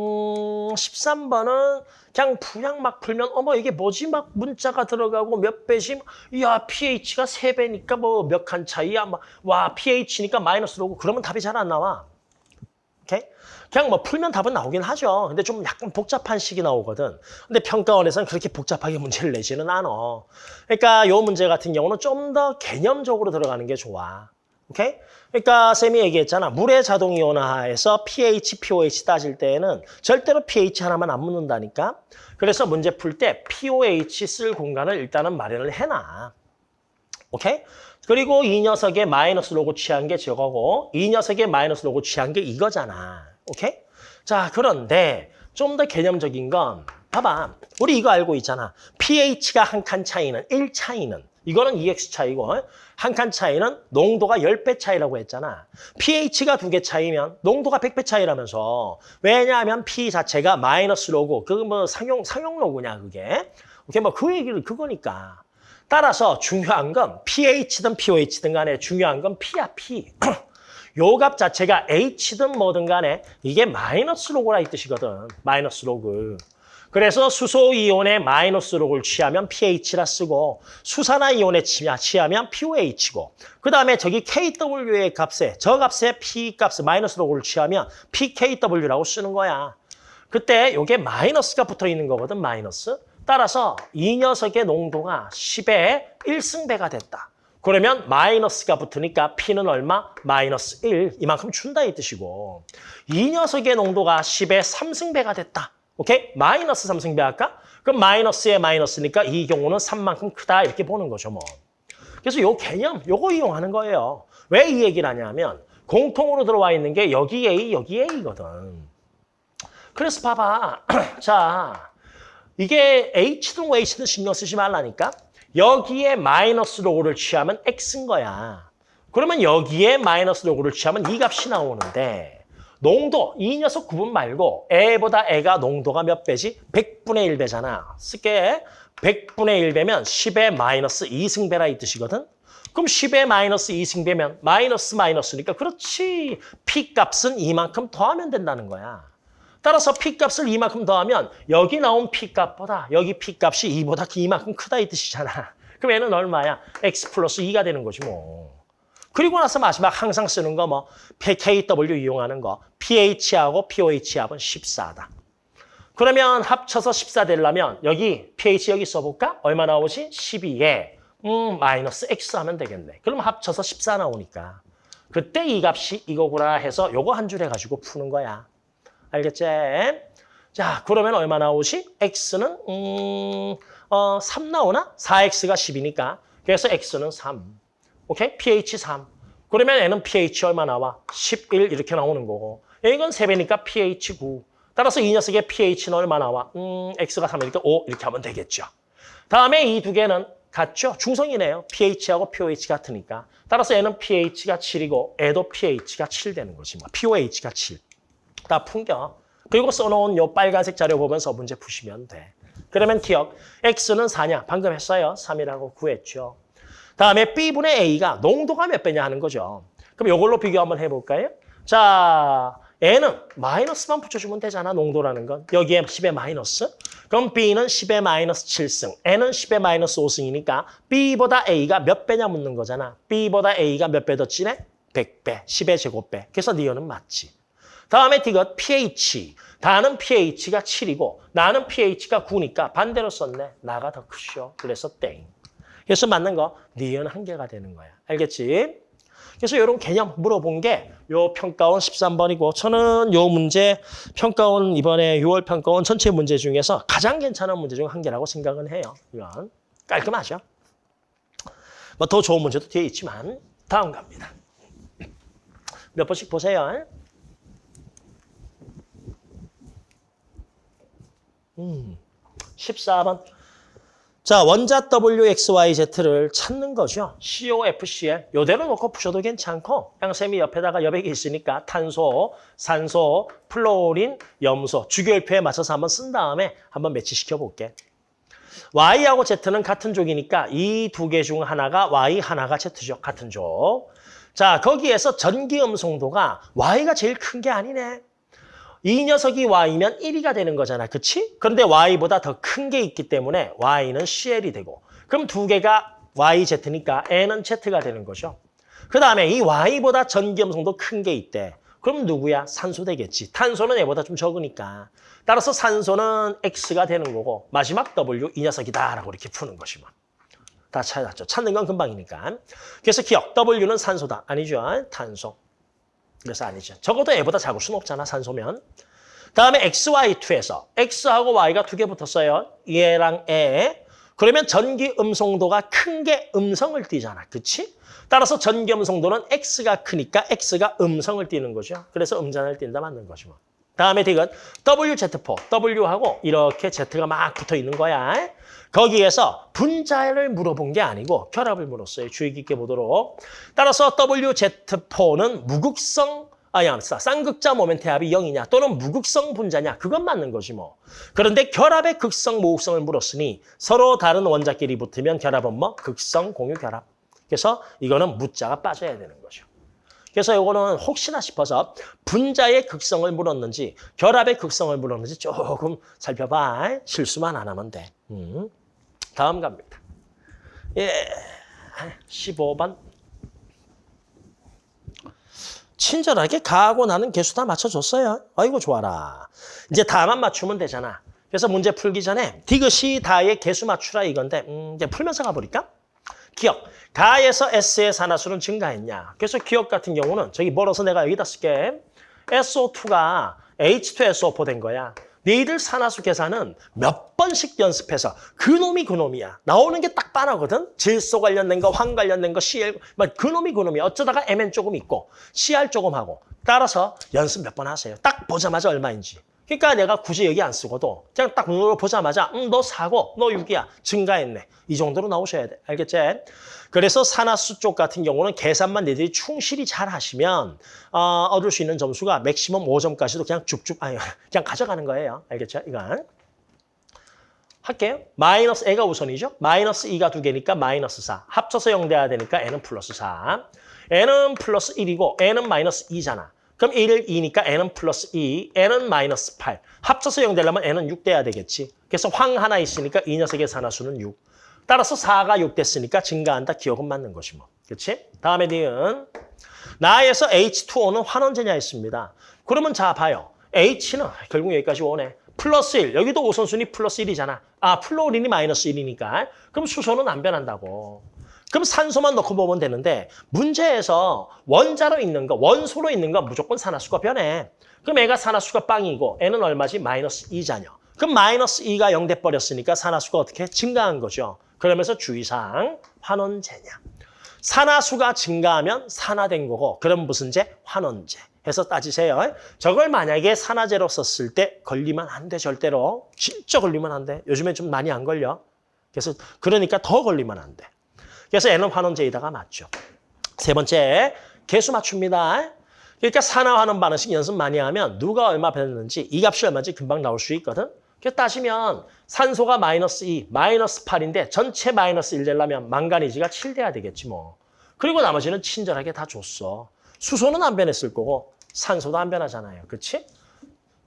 13번은 그냥 그냥 막 풀면 어머 이게 뭐지 막 문자가 들어가고 몇 배씩 야 pH가 세배니까 뭐 몇 칸 차이야 막와 pH니까 마이너스로 오고 그러면 답이 잘 안 나와. 오케이? 그냥 뭐 풀면 답은 나오긴 하죠. 근데 좀 약간 복잡한 식이 나오거든. 근데 평가원에서는 그렇게 복잡하게 문제를 내지는 않아. 그러니까 요 문제 같은 경우는 좀 더 개념적으로 들어가는 게 좋아. 오케이? 그러니까 쌤이 얘기했잖아. 물의 자동 이온화에서 pH, pOH 따질 때에는 절대로 pH 하나만 안 묻는다니까. 그래서 문제 풀 때 pOH 쓸 공간을 일단은 마련을 해놔. 오케이? 그리고 이 녀석의 마이너스 로고 취한 게 저거고 이 녀석의 마이너스 로고 취한 게 이거잖아. 오케이? 자, 그런데 좀 더 개념적인 건 봐봐. 우리 이거 알고 있잖아. pH가 한 칸 차이는 1 차이는 이거는 EX 차이고 한 칸 차이는 농도가 10배 차이라고 했잖아. pH가 두 개 차이면 농도가 100배 차이라면서 왜냐하면 P 자체가 마이너스 로고 그거 뭐 상용 상용 로고냐 그게. 오케이 뭐 그 얘기를 그거니까. 따라서 중요한 건 pH든 pOH든 간에 중요한 건 P야 P. [clears throat] 요 값 자체가 H든 뭐든 간에 이게 마이너스 로고라 이 뜻이거든. 마이너스 로그. 그래서 수소 이온의 마이너스 로그를 취하면 pH라 쓰고 수산화 이온에 취하면 pOH고 그 다음에 저기 KW의 값에 저 값에 P 값 마이너스 로그를 취하면 PKW라고 쓰는 거야. 그때 이게 마이너스가 붙어 있는 거거든 마이너스. 따라서 이 녀석의 농도가 10의 1승배가 됐다. 그러면 마이너스가 붙으니까 P는 얼마? 마이너스 1. 이만큼 준다 이 뜻이고 이 녀석의 농도가 10의 3승배가 됐다. 오케이? 마이너스 3승배 할까? 그럼 마이너스에 마이너스니까 이 경우는 3만큼 크다 이렇게 보는 거죠 뭐. 그래서 요 개념 요거 이용하는 거예요. 왜 이 얘기를 하냐면 공통으로 들어와 있는 게 여기 A 여기 A거든. 그래서 봐봐. [clears throat] 자 이게 H든 H든 신경 쓰지 말라니까. 여기에 마이너스 로고를 취하면 X인 거야. 그러면 여기에 마이너스 로고를 취하면 이 값이 나오는데 농도, 이 녀석 구분 말고 애보다 애가 농도가 몇 배지? 100분의 1배잖아. 쓸게. 100분의 1배면 10의 마이너스 2승배라 이 뜻이거든. 그럼 10의 마이너스 2승배면 마이너스 마이너스니까 그렇지. P값은 이만큼 더하면 된다는 거야. 따라서 P값을 이만큼 더하면 여기 나온 P값보다 여기 P값이 2보다 이만큼 크다 이 뜻이잖아. 그럼 얘는 얼마야? X 플러스 2가 되는 거지 뭐. 그리고 나서 마지막 항상 쓰는 거 뭐 KW 이용하는 거 pH하고 POH 합은 14다. 그러면 합쳐서 14 되려면 여기 pH 여기 써볼까? 얼마 나오지? 12에 음 마이너스 X 하면 되겠네. 그럼 합쳐서 14 나오니까 그때 이 값이 이거구나 해서 요거 한 줄 해가지고 푸는 거야. 알겠지? 자 그러면 얼마 나오지? X는 음, 어, 3 나오나? 4X가 10이니까 그래서 X는 3. 오케이? pH 3. 그러면 얘는 pH 얼마 나와? 11 이렇게 나오는 거고. 이건 3배니까 pH 9. 따라서 이 녀석의 pH는 얼마 나와? 음, x가 3이니까 5 이렇게 하면 되겠죠. 다음에 이 두 개는 같죠? 중성이네요. pH하고 pOH 같으니까. 따라서 얘는 pH가 7이고 얘도 pH가 7 되는 거지. 뭐. pOH가 7. 다 풍겨. 그리고 써놓은 요 빨간색 자료 보면서 문제 푸시면 돼. 그러면 기억. x는 4냐? 방금 했어요. 3이라고 구했죠. 다음에 B분의 A가 농도가 몇 배냐 하는 거죠. 그럼 이걸로 비교 한번 해볼까요? 자, N은 마이너스만 붙여주면 되잖아, 농도라는 건. 여기에 10의 마이너스. 그럼 B는 10의 마이너스 7승, N은 10의 마이너스 5승이니까 B보다 A가 몇 배냐 묻는 거잖아. B보다 A가 몇 배 더 진해? 100배, 10의 제곱배. 그래서 니어는 맞지. 다음에 디귿 pH. 다는 pH가 7이고 나는 pH가 9니까 반대로 썼네. 나가 더 크죠. 그래서 땡. 그래서 맞는 거 니은 한 개가 되는 거야. 알겠지? 그래서 이런 개념 물어본 게 요 평가원 13번이고 저는 요 문제 평가원 이번에 6월 평가원 전체 문제 중에서 가장 괜찮은 문제 중 한 개라고 생각은 해요. 이건 깔끔하죠? 뭐 더 좋은 문제도 뒤에 있지만 다음 갑니다. 몇 번씩 보세요. 음, 14번. 자, 원자 WXYZ를 찾는 거죠. COFCl. 요대로 놓고 푸셔도 괜찮고 양쌤이 옆에다가 여백이 있으니까 탄소, 산소, 플로린, 염소, 주기율표에 맞춰서 한번 쓴 다음에 한번 매치시켜 볼게. Y하고 Z는 같은 족이니까 이 두 개 중 하나가 Y, 하나가 Z죠. 같은 족. 자, 거기에서 전기 음성도가 Y가 제일 큰 게 아니네. 이 녀석이 Y면 1위가 되는 거잖아. 그치? 그런데 Y보다 더 큰 게 있기 때문에 Y는 CL이 되고 그럼 두 개가 YZ니까 N은 Z가 되는 거죠. 그 다음에 이 Y보다 전기음성도 큰 게 있대. 그럼 누구야? 산소 되겠지. 탄소는 얘보다 좀 적으니까. 따라서 산소는 X가 되는 거고 마지막 W 이 녀석이다라고 이렇게 푸는 것이 뭐. 다 찾았죠. 찾는 건 금방이니까. 그래서 기억. W는 산소다. 아니죠. 탄소. 그래서 아니죠. 적어도 애보다 작을 수는 없잖아, 산소면. 다음에 XY2에서 X하고 Y가 두 개 붙었어요. 얘랑 애. 그러면 전기 음성도가 큰 게 음성을 띠잖아. 그치? 따라서 전기 음성도는 X가 크니까 X가 음성을 띠는 거죠. 그래서 음전을 띈다 맞는 거죠. 뭐. 다음에 디귿 WZ4, W하고 이렇게 Z가 막 붙어 있는 거야. 거기에서 분자를 물어본 게 아니고 결합을 물었어요. 주의 깊게 보도록. 따라서 WZ4는 무극성 아니야, 쌍극자 모멘트 합이 0이냐 또는 무극성 분자냐 그건 맞는 거지 뭐. 그런데 결합의 극성, 무극성을 물었으니 서로 다른 원자끼리 붙으면 결합은 뭐? 극성, 공유, 결합. 그래서 이거는 무자가 빠져야 되는 거죠. 그래서 이거는 혹시나 싶어서 분자의 극성을 물었는지 결합의 극성을 물었는지 조금 살펴봐. 실수만 안 하면 돼. 음. 다음 갑니다. 예, 15번. 친절하게 가하고 나는 개수 다 맞춰줬어요. 아이고 좋아라. 이제 다만 맞추면 되잖아. 그래서 문제 풀기 전에 디귿이 다의 개수 맞추라 이건데 음, 이제 풀면서 가버릴까? 기억. 가에서 S의 산화수는 증가했냐. 그래서 기억 같은 경우는 저기 멀어서 내가 여기다 쓸게. SO2가 H2SO4 된 거야. 너희들 산화수 계산은 몇 번씩 연습해서 그놈이 그놈이야. 나오는 게딱 빤하거든. 질소 관련된 거, 황 관련된 거, CL, 막 그놈이 그놈이야. 어쩌다가 MN 조금 있고 CR 조금 하고. 따라서 연습 몇 번 하세요. 딱 보자마자 얼마인지. 그러니까 내가 굳이 여기 안 쓰고도 그냥 딱 눈으로 보자마자 음, 너 4고 너 6이야. 증가했네. 이 정도로 나오셔야 돼. 알겠지? 그래서 산화수 쪽 같은 경우는 계산만 니들이 충실히 잘 하시면 어, 얻을 수 있는 점수가 맥시멈 5점까지도 그냥 쭉쭉 아니 [laughs] 그냥 가져가는 거예요. 알겠죠? 이건. 할게요. 마이너스 A가 우선이죠. 마이너스 2가 두 개니까 마이너스 4. 합쳐서 0 돼야 되니까 N은 플러스 4. N은 플러스 1이고 N은 마이너스 2잖아. 그럼 1을 2니까 얘는 플러스 2, 얘는 마이너스 8. 합쳐서 0 되려면 얘는 6 돼야 되겠지. 그래서 황 하나 있으니까 이 녀석의 산화수는 6. 따라서 4가 6 됐으니까 증가한다. 기억은 맞는 것이 뭐. 그렇지? 다음에 니은 나에서 H2O는 환원제냐 했습니다. 그러면 자 봐요. H는 결국 여기까지 오네. 플러스 1. 여기도 우선순위 플러스 1이잖아. 아, 플로린이 마이너스 1이니까. 그럼 수소는 안 변한다고. 그럼 산소만 넣고 보면 되는데 문제에서 원자로 있는 거, 원소로 있는 거 무조건 산화수가 변해. 그럼 애가 산화수가 빵이고 애는 얼마지? 마이너스 2잖여. 그럼 마이너스 2가 0 돼버렸으니까 산화수가 어떻게 증가한 거죠. 그러면서 주의사항 환원제냐. 산화수가 증가하면 산화된 거고 그럼 무슨 제? 환원제. 해서 따지세요. 저걸 만약에 산화제로 썼을 때 걸리면 안 돼, 절대로. 진짜 걸리면 안 돼. 요즘에 좀 많이 안 걸려. 그래서 그러니까 더 걸리면 안 돼. 그래서 N은 환원제이다가 맞죠. 세 번째, 개수 맞춥니다. 그러니까 산화하는 반응식 연습 많이 하면 누가 얼마 변했는지 이 값이 얼마인지 금방 나올 수 있거든. 그래서 따시면 산소가 마이너스 2, 마이너스 8인데 전체 마이너스 1 되려면 망가니지가 7 돼야 되겠지 뭐. 그리고 나머지는 친절하게 다 줬어. 수소는 안 변했을 거고 산소도 안 변하잖아요. 그렇지?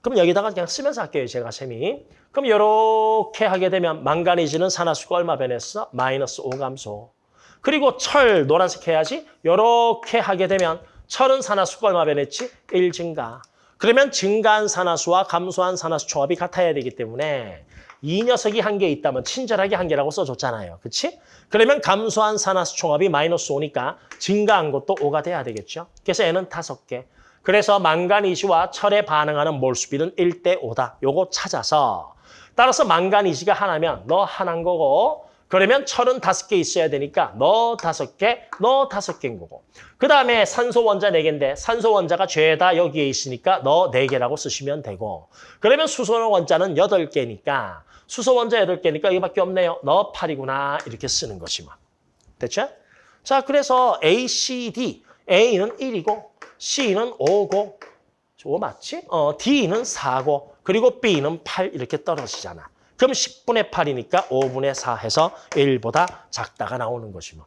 그럼 여기다가 그냥 쓰면서 할게요. 제가 셈이. 그럼 이렇게 하게 되면 망가니즈는 산화수가 얼마 변했어? 마이너스 5 감소. 그리고 철 노란색 해야지. 이렇게 하게 되면 철은 산화수가 얼마 변했지? 1 증가. 그러면 증가한 산화수와 감소한 산화수 조합이 같아야 되기 때문에 이 녀석이 한 개 있다면 친절하게 한 개라고 써줬잖아요. 그렇지? 그러면 감소한 산화수 총합이 마이너스 5니까 증가한 것도 5가 돼야 되겠죠. 그래서 N은 다섯 개. 그래서 망가니즈와 철에 반응하는 몰수비는 1대 5다. 요거 찾아서 따라서 망가니즈가 하나면 너 하나인 거고 그러면 철은 다섯 개 있어야 되니까 너 다섯 개, 너 다섯 개인 거고. 그 다음에 산소 원자 네 개인데 산소 원자가 죄다 여기에 있으니까 너네 개라고 쓰시면 되고. 그러면 수소 원자는 여덟 개니까 수소 원자 여덟 개니까 이거밖에 없네요. 너 8이구나 이렇게 쓰는 것이 뭐. 됐죠? 자, 그래서 A, C, D. A는 1이고 C는 5고 저거 맞지? 어, D는 4고 그리고 B는 8 이렇게 떨어지잖아. 그럼 10분의 8이니까 5분의 4 해서 1보다 작다가 나오는 것이 뭐.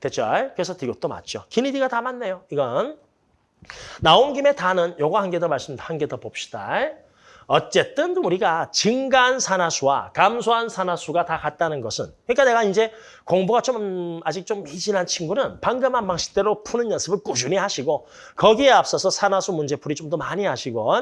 됐죠? 그래서 이것도 맞죠. 기니디가 다 맞네요. 이건. 나온 김에 다는 요거 한 개 더 말씀, 한 개 더 봅시다. 어쨌든 우리가 증가한 산화수와 감소한 산화수가 다 같다는 것은 그러니까 내가 이제 공부가 좀 아직 좀 미진한 친구는 방금 한 방식대로 푸는 연습을 꾸준히 하시고 거기에 앞서서 산화수 문제풀이 좀 더 많이 하시고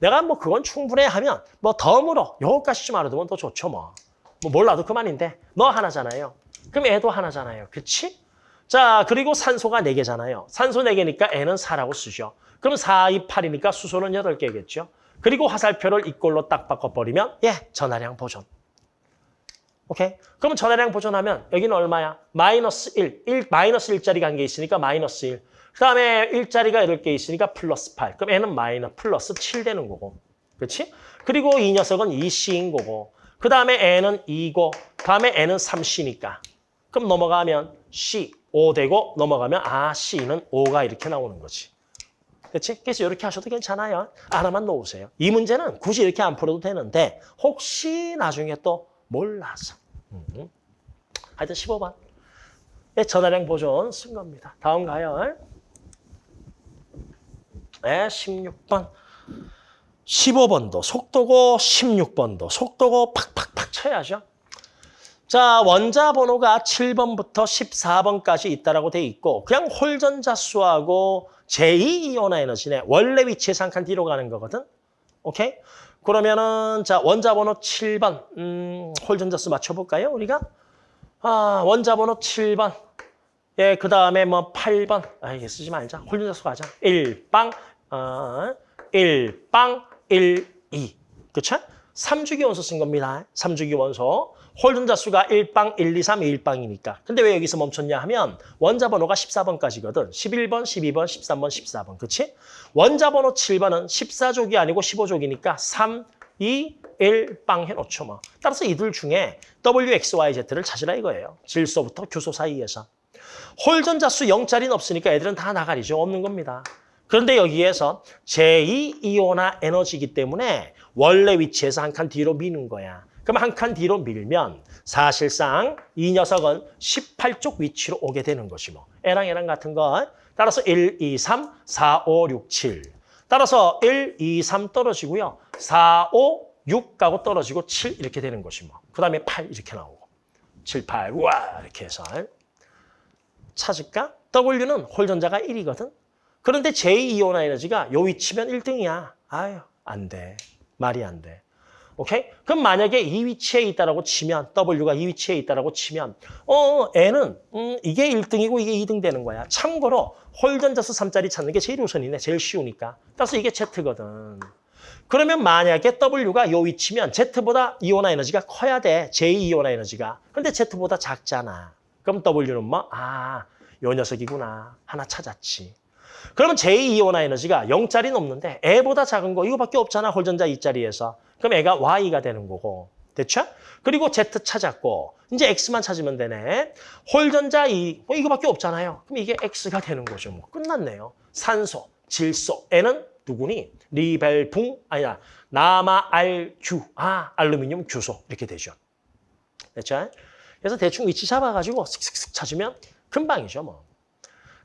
내가 뭐 그건 충분해 하면 뭐 덤으로 요거까지 좀 알아두면 더 좋죠 뭐. 뭐 몰라도 그만인데 너 하나잖아요. 그럼 애도 하나잖아요. 그치? 자 그리고 산소가 4개잖아요. 산소 4개니까 애는 4라고 쓰죠. 그럼 4, 2, 8이니까 수소는 8개겠죠. 그리고 화살표를 이꼴로 딱 바꿔버리면 예, 전화량 보존. 오케이? 그러면 전화량 보존하면 여기는 얼마야? 마이너스 1. 1 마이너스 1짜리가 한 개 있으니까 마이너스 1. 그 다음에 1짜리가 8개 있으니까 플러스 8. 그럼 얘는 마이너스 플러스 7 되는 거고. 그렇지? 그리고 이 녀석은 2C인 거고. 그 다음에 N은 2고 다음에 N은 3C니까. 그럼 넘어가면 C 5 되고 넘어가면 아 C는 5가 이렇게 나오는 거지. 그렇지? 그래서 이렇게 하셔도 괜찮아요. 하나만 놓으세요. 이 문제는 굳이 이렇게 안 풀어도 되는데 혹시 나중에 또 몰라서. 음. 하여튼 15번. 네, 전화량 보존 쓴 겁니다. 다음 가요. 네, 16번. 15번도 속도고 16번도 속도고 팍팍팍 쳐야죠. 자, 원자 번호가 7번부터 14번까지 있다라고 돼 있고 그냥 홀전자 수하고 제2이온화 에너지네. 원래 위치에서 한 칸 뒤로 가는 거거든. 오케이? 그러면은 자, 원자 번호 7번. 음, 홀전자 수 맞춰 볼까요, 우리가? 아, 원자 번호 7번. 예, 그 다음에 뭐 8번. 아, 이게 쓰지 말자. 홀전자 수 가자. 1빵 어, 1빵 1 2. 그쵸? 3주기 원소 쓴 겁니다. 3주기 원소. 홀전자 수가 1빵, 1, 2, 3, 1빵이니까. 근데 왜 여기서 멈췄냐 하면 원자 번호가 14번까지거든. 11번, 12번, 13번, 14번. 그치? 원자 번호 7번은 14족이 아니고 15족이니까 3, 2, 1빵 해놓죠. 뭐. 따라서 이들 중에 W, X, Y, Z를 찾으라 이거예요. 질소부터 교소 사이에서. 홀전자 수 0짜리는 없으니까 애들은 다 나가리죠. 없는 겁니다. 그런데 여기에서 제2이온화 에너지이기 때문에 원래 위치에서 한 칸 뒤로 미는 거야. 그럼 한 칸 뒤로 밀면 사실상 이 녀석은 18쪽 위치로 오게 되는 것이 뭐. 애랑 애랑 같은 거. 따라서 1, 2, 3, 4, 5, 6, 7. 따라서 1, 2, 3 떨어지고요. 4, 5, 6 가고 떨어지고 7 이렇게 되는 것이 뭐. 그 다음에 8 이렇게 나오고. 7, 8, 우와 이렇게 해서. 찾을까? W는 홀전자가 1이거든. 그런데 제2이온화 에너지가 요 위치면 1등이야. 아유, 안 돼. 말이 안 돼. 오케이? 그럼 만약에 이 위치에 있다라고 치면 W가 이 위치에 있다라고 치면 어, N은 음, 이게 1등이고 이게 2등 되는 거야. 참고로 홀전자수 3짜리 찾는 게 제일 우선이네. 제일 쉬우니까. 따라서 이게 Z거든. 그러면 만약에 W가 요 위치면 Z보다 이온화 에너지가 커야 돼. 제2이온화 에너지가. 근데 Z보다 작잖아. 그럼 W는 뭐? 아, 요 녀석이구나. 하나 찾았지. 그러면 제2이온화 에너지가 0짜리는 없는데 애보다 작은 거 이거밖에 없잖아. 홀전자 2짜리에서. 그럼 애가 Y가 되는 거고. 됐죠? 그리고 Z 찾았고 이제 X만 찾으면 되네. 홀전자 2, 뭐 이거밖에 없잖아요. 그럼 이게 X가 되는 거죠. 뭐 끝났네요. 산소, 질소, N은 누구니? 리벨붕, 아니야. 남아, 알, 규, 아, 알루미늄, 규소 이렇게 되죠. 됐죠? 그래서 대충 위치 잡아가지고 슥슥슥 찾으면 금방이죠. 뭐.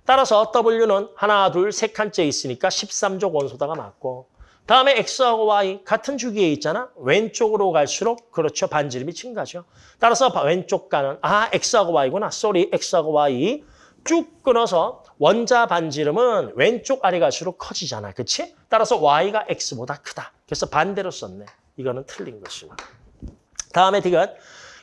따라서 W는 하나, 둘, 세 칸째 있으니까 13족 원소다가 맞고 다음에 X하고 Y 같은 주기에 있잖아. 왼쪽으로 갈수록 그렇죠. 반지름이 증가죠. 따라서 왼쪽 가는 아 X하고 Y구나. sorry X하고 Y 쭉 끊어서 원자 반지름은 왼쪽 아래 갈수록 커지잖아. 그치? 따라서 Y가 X보다 크다. 그래서 반대로 썼네. 이거는 틀린 것이고. 다음에 디귿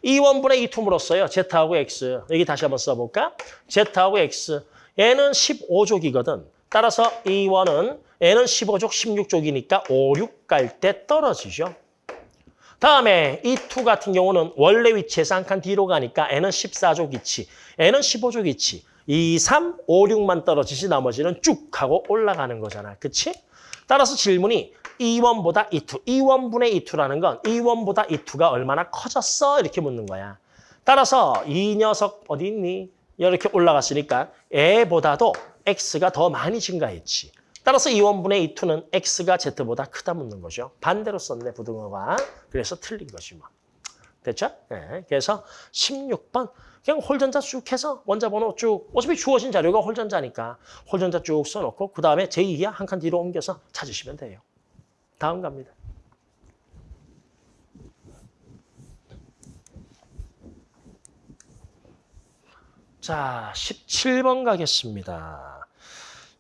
E one분의 E two 물었어요. Z하고 X. 여기 다시 한번 써볼까? Z하고 X. 얘는 15족이거든. 따라서 E one은 얘는 15족, 16족이니까 5, 6갈 때 떨어지죠. 다음에 이2 같은 경우는 원래 위치에서 한 칸 뒤로 가니까 얘는 14족 위치, 얘는 15족 위치. 2, 3, 5, 6만 떨어지지 나머지는 쭉 하고 올라가는 거잖아. 그치? 따라서 질문이 E one보다 E two, E one분의 E two라는 건 E one보다 E two가 얼마나 커졌어? 이렇게 묻는 거야. 따라서 이 녀석 어디 있니? 이렇게 올라갔으니까 얘보다도 X가 더 많이 증가했지. 따라서 E one분의 E two는 X가 Z보다 크다 묻는 거죠. 반대로 썼네, 부등호가. 그래서 틀린 것이 뭐. 됐죠? 네. 그래서 16번 그냥 홀전자 쭉 해서 원자 번호 쭉 어차피 주어진 자료가 홀전자니까 홀전자 쭉 써놓고 그 다음에 제2야 한 칸 뒤로 옮겨서 찾으시면 돼요. 다음 갑니다. 자, 17번 가겠습니다.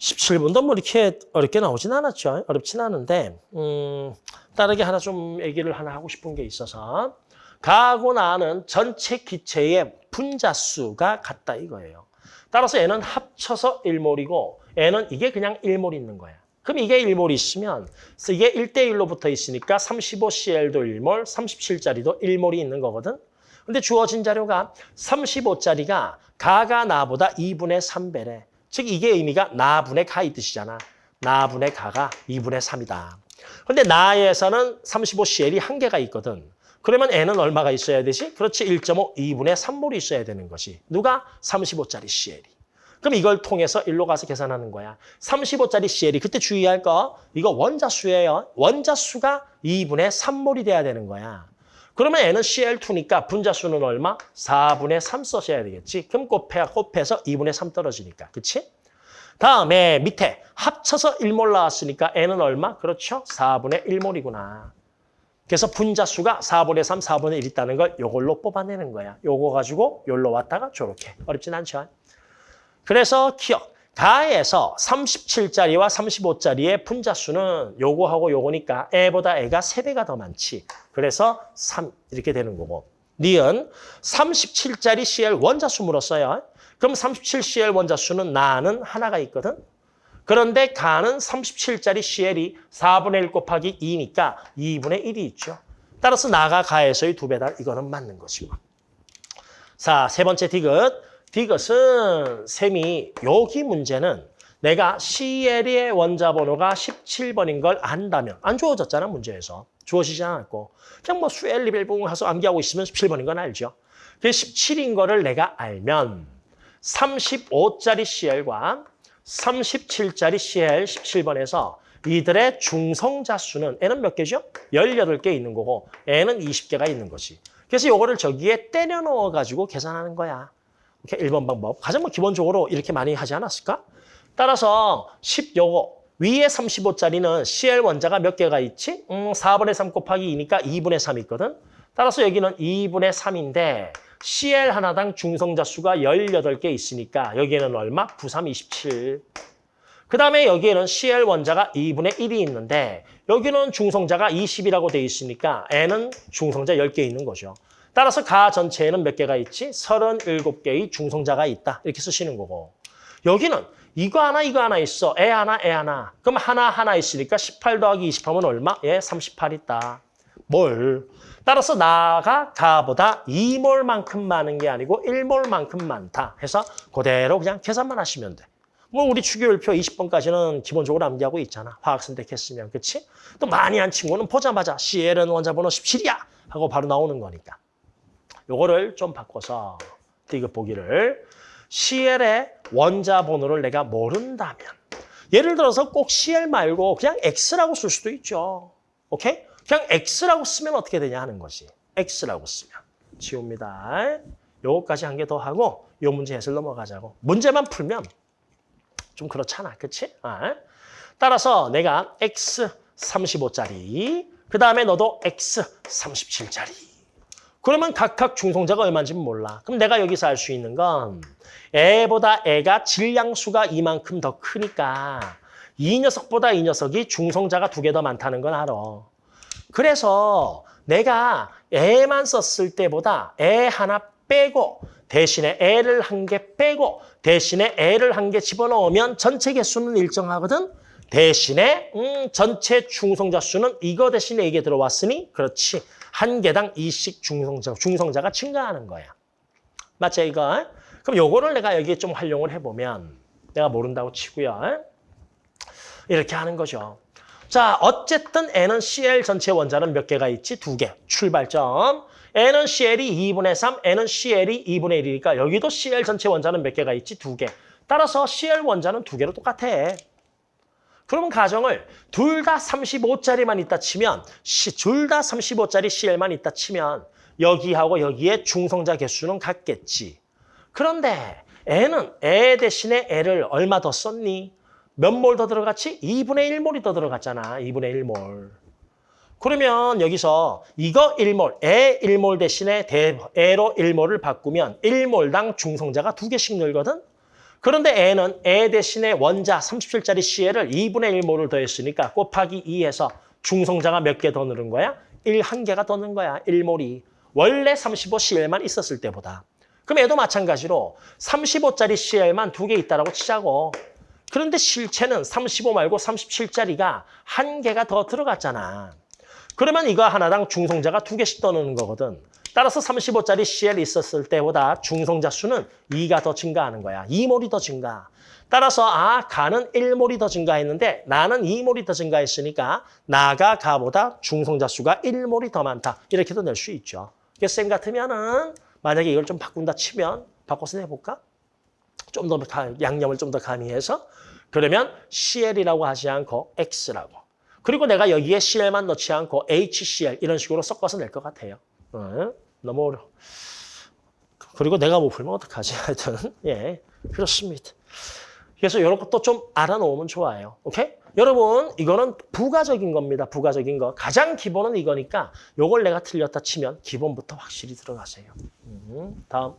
17번도 뭐 이렇게 어렵게 나오진 않았죠. 어렵진 않은데 음, 다르게 하나 좀 얘기를 하나 하고 싶은 게 있어서 가고 나는 전체 기체의 분자수가 같다 이거예요. 따라서 얘는 합쳐서 1몰이고 얘는 이게 그냥 1몰 있는 거야. 그럼 이게 1몰 있으면 이게 1대1로 붙어 있으니까 35Cl도 1몰, 37짜리도 1몰이 있는 거거든. 근데 주어진 자료가 35짜리가 가가 나보다 2분의 3배래. 즉 이게 의미가 나분의 가이 뜻이잖아. 나분의 가가 2분의 3이다. 근데 나에서는 35CL이 한 개가 있거든. 그러면 N은 얼마가 있어야 되지? 그렇지 1.5, 2분의 3몰이 있어야 되는 것이. 누가? 35짜리 CL이. 그럼 이걸 통해서 일로 가서 계산하는 거야. 35짜리 CL이 그때 주의할 거 이거 원자수예요. 원자수가 2분의 3몰이 돼야 되는 거야. 그러면 N은 CL2니까 분자수는 얼마? 4분의 3 써셔야 되겠지. 그럼 곱해, 곱해서 2분의 3 떨어지니까. 그치? 다음에 밑에 합쳐서 1몰 나왔으니까 N은 얼마? 그렇죠? 4분의 1몰이구나. 그래서 분자수가 4분의 3, 4분의 1 있다는 걸 요걸로 뽑아내는 거야. 요거 가지고 요로 왔다가 저렇게. 어렵진 않죠? 그래서 기억. 가에서 37짜리와 35짜리의 분자수는 요거하고 요거니까 애보다 애가 3배가 더 많지. 그래서 3 이렇게 되는 거고. 니은 37짜리 CL 원자수 물었어요. 그럼 37CL 원자수는 나는 하나가 있거든. 그런데 가는 37짜리 CL이 4분의 1 곱하기 2니까 2분의 1이 있죠. 따라서 나가 가에서의 두 배다. 이거는 맞는 것이고. 자, 세 번째 디귿. 디귿은 셈이 여기 문제는 내가 CL의 원자 번호가 17번인 걸 안다면 안 주어졌잖아, 문제에서. 주어지지 않았고. 그냥 뭐 수엘 리벨봉 해서 암기하고 있으면 17번인 건 알죠. 그 17인 거를 내가 알면 35짜리 CL과 37짜리 CL 17번에서 이들의 중성자 수는 N은 몇 개죠? 18개 있는 거고 N은 20개가 있는 거지. 그래서 이거를 저기에 때려 넣어가지고 계산하는 거야. 이렇게 1번 방법. 가장 뭐 기본적으로 이렇게 많이 하지 않았을까? 따라서 10 요거 위에 35짜리는 CL 원자가 몇 개가 있지? 음, 4분의 3 곱하기 2니까 2분의 3 있거든. 따라서 여기는 2분의 3인데 CL 하나당 중성자 수가 18개 있으니까 여기에는 얼마? 9, 3, 27. 그 다음에 여기에는 CL 원자가 2분의 1이 있는데 여기는 중성자가 20이라고 돼 있으니까 N은 중성자 10개 있는 거죠. 따라서 가 전체에는 몇 개가 있지? 37개의 중성자가 있다. 이렇게 쓰시는 거고. 여기는 이거 하나 이거 하나 있어. 애 하나 애 하나. 그럼 하나 하나 있으니까 18 더하기 20하면 얼마? 예, 38 있다. 뭘? 따라서 나가 가보다 2몰만큼 많은 게 아니고 1몰만큼 많다. 해서 그대로 그냥 계산만 하시면 돼. 뭐 우리 추교율표 20번까지는 기본적으로 암기하고 있잖아. 화학 선택했으면. 그치? 또 많이 한 친구는 보자마자 CL은 원자번호 17이야! 하고 바로 나오는 거니까. 요거를 좀 바꿔서 디귿 보기를 CL의 원자 번호를 내가 모른다면 예를 들어서 꼭 CL 말고 그냥 X라고 쓸 수도 있죠. 오케이? 그냥 X라고 쓰면 어떻게 되냐 하는 거지. X라고 쓰면. 지웁니다. 요거까지 한 개 더 하고 요 문제 해설 넘어가자고. 문제만 풀면 좀 그렇잖아. 그치? 아. 따라서 내가 X 35짜리 그 다음에 너도 X 37짜리 그러면 각각 중성자가 얼마인지 몰라. 그럼 내가 여기서 알 수 있는 건 애보다 애가 질량수가 이만큼 더 크니까 이 녀석보다 이 녀석이 중성자가 두 개 더 많다는 건 알아. 그래서 내가 애만 썼을 때보다 애 하나 빼고 대신에 애를 한 개 빼고 대신에 애를 한 개 집어넣으면 전체 개수는 일정하거든. 대신에 음, 전체 중성자 수는 이거 대신에 이게 들어왔으니 그렇지. 한 개당 이씩 중성자, 중성자가 증가하는 거야. 맞죠, 이거? 그럼 요거를 내가 여기에 좀 활용을 해보면 내가 모른다고 치고요. 이렇게 하는 거죠. 자, 어쨌든 N은 CL 전체 원자는 몇 개가 있지? 두 개. 출발점. N은 CL이 2분의 3, N은 CL이 2분의 1이니까 여기도 CL 전체 원자는 몇 개가 있지? 두 개. 따라서 CL 원자는 두 개로 똑같아. 그러면 가정을 둘 다 35짜리만 있다 치면 둘 다 35짜리 CL만 있다 치면 여기하고 여기에 중성자 개수는 같겠지. 그런데 N은 애 대신에 L을 얼마 더 썼니? 몇 몰 더 들어갔지? 2분의 1몰이 더 들어갔잖아. 2분의 1몰. 그러면 여기서 이거 1몰, 애 1몰 대신에 대, 애로 1몰을 바꾸면 1몰당 중성자가 두 개씩 늘거든? 그런데 애는 애 대신에 원자 37짜리 CL을 2분의 1몰을 더했으니까 곱하기 2해서 중성자가 몇 개 더 늘은 거야? 1, 한 개가 더 넣은 거야, 1몰이. 원래 35CL만 있었을 때보다. 그럼 애도 마찬가지로 35짜리 CL만 두 개 있다라고 치자고. 그런데 실체는 35 말고 37짜리가 한 개가 더 들어갔잖아. 그러면 이거 하나당 중성자가 두 개씩 더 넣는 거거든. 따라서 35짜리 CL 있었을 때보다 중성자 수는 2가 더 증가하는 거야. 2몰이 더 증가. 따라서 아, 가는 1몰이 더 증가했는데 나는 2몰이 더 증가했으니까 나가 가보다 중성자 수가 1몰이 더 많다. 이렇게도 낼 수 있죠. 쌤 같으면은 만약에 이걸 좀 바꾼다 치면 바꿔서 내볼까? 좀 더 양념을 좀 더 가미해서 그러면 CL이라고 하지 않고 X라고. 그리고 내가 여기에 CL만 넣지 않고 HCl 이런 식으로 섞어서 낼 것 같아요. 어? 너무 어려. 그리고 내가 못 풀면 어떡하지? 하여튼 예 그렇습니다. 그래서 이런 것도 좀 알아놓으면 좋아요. 오케이? 여러분 이거는 부가적인 겁니다. 부가적인 거. 가장 기본은 이거니까 요걸 내가 틀렸다 치면 기본부터 확실히 들어가세요. 음, 다음.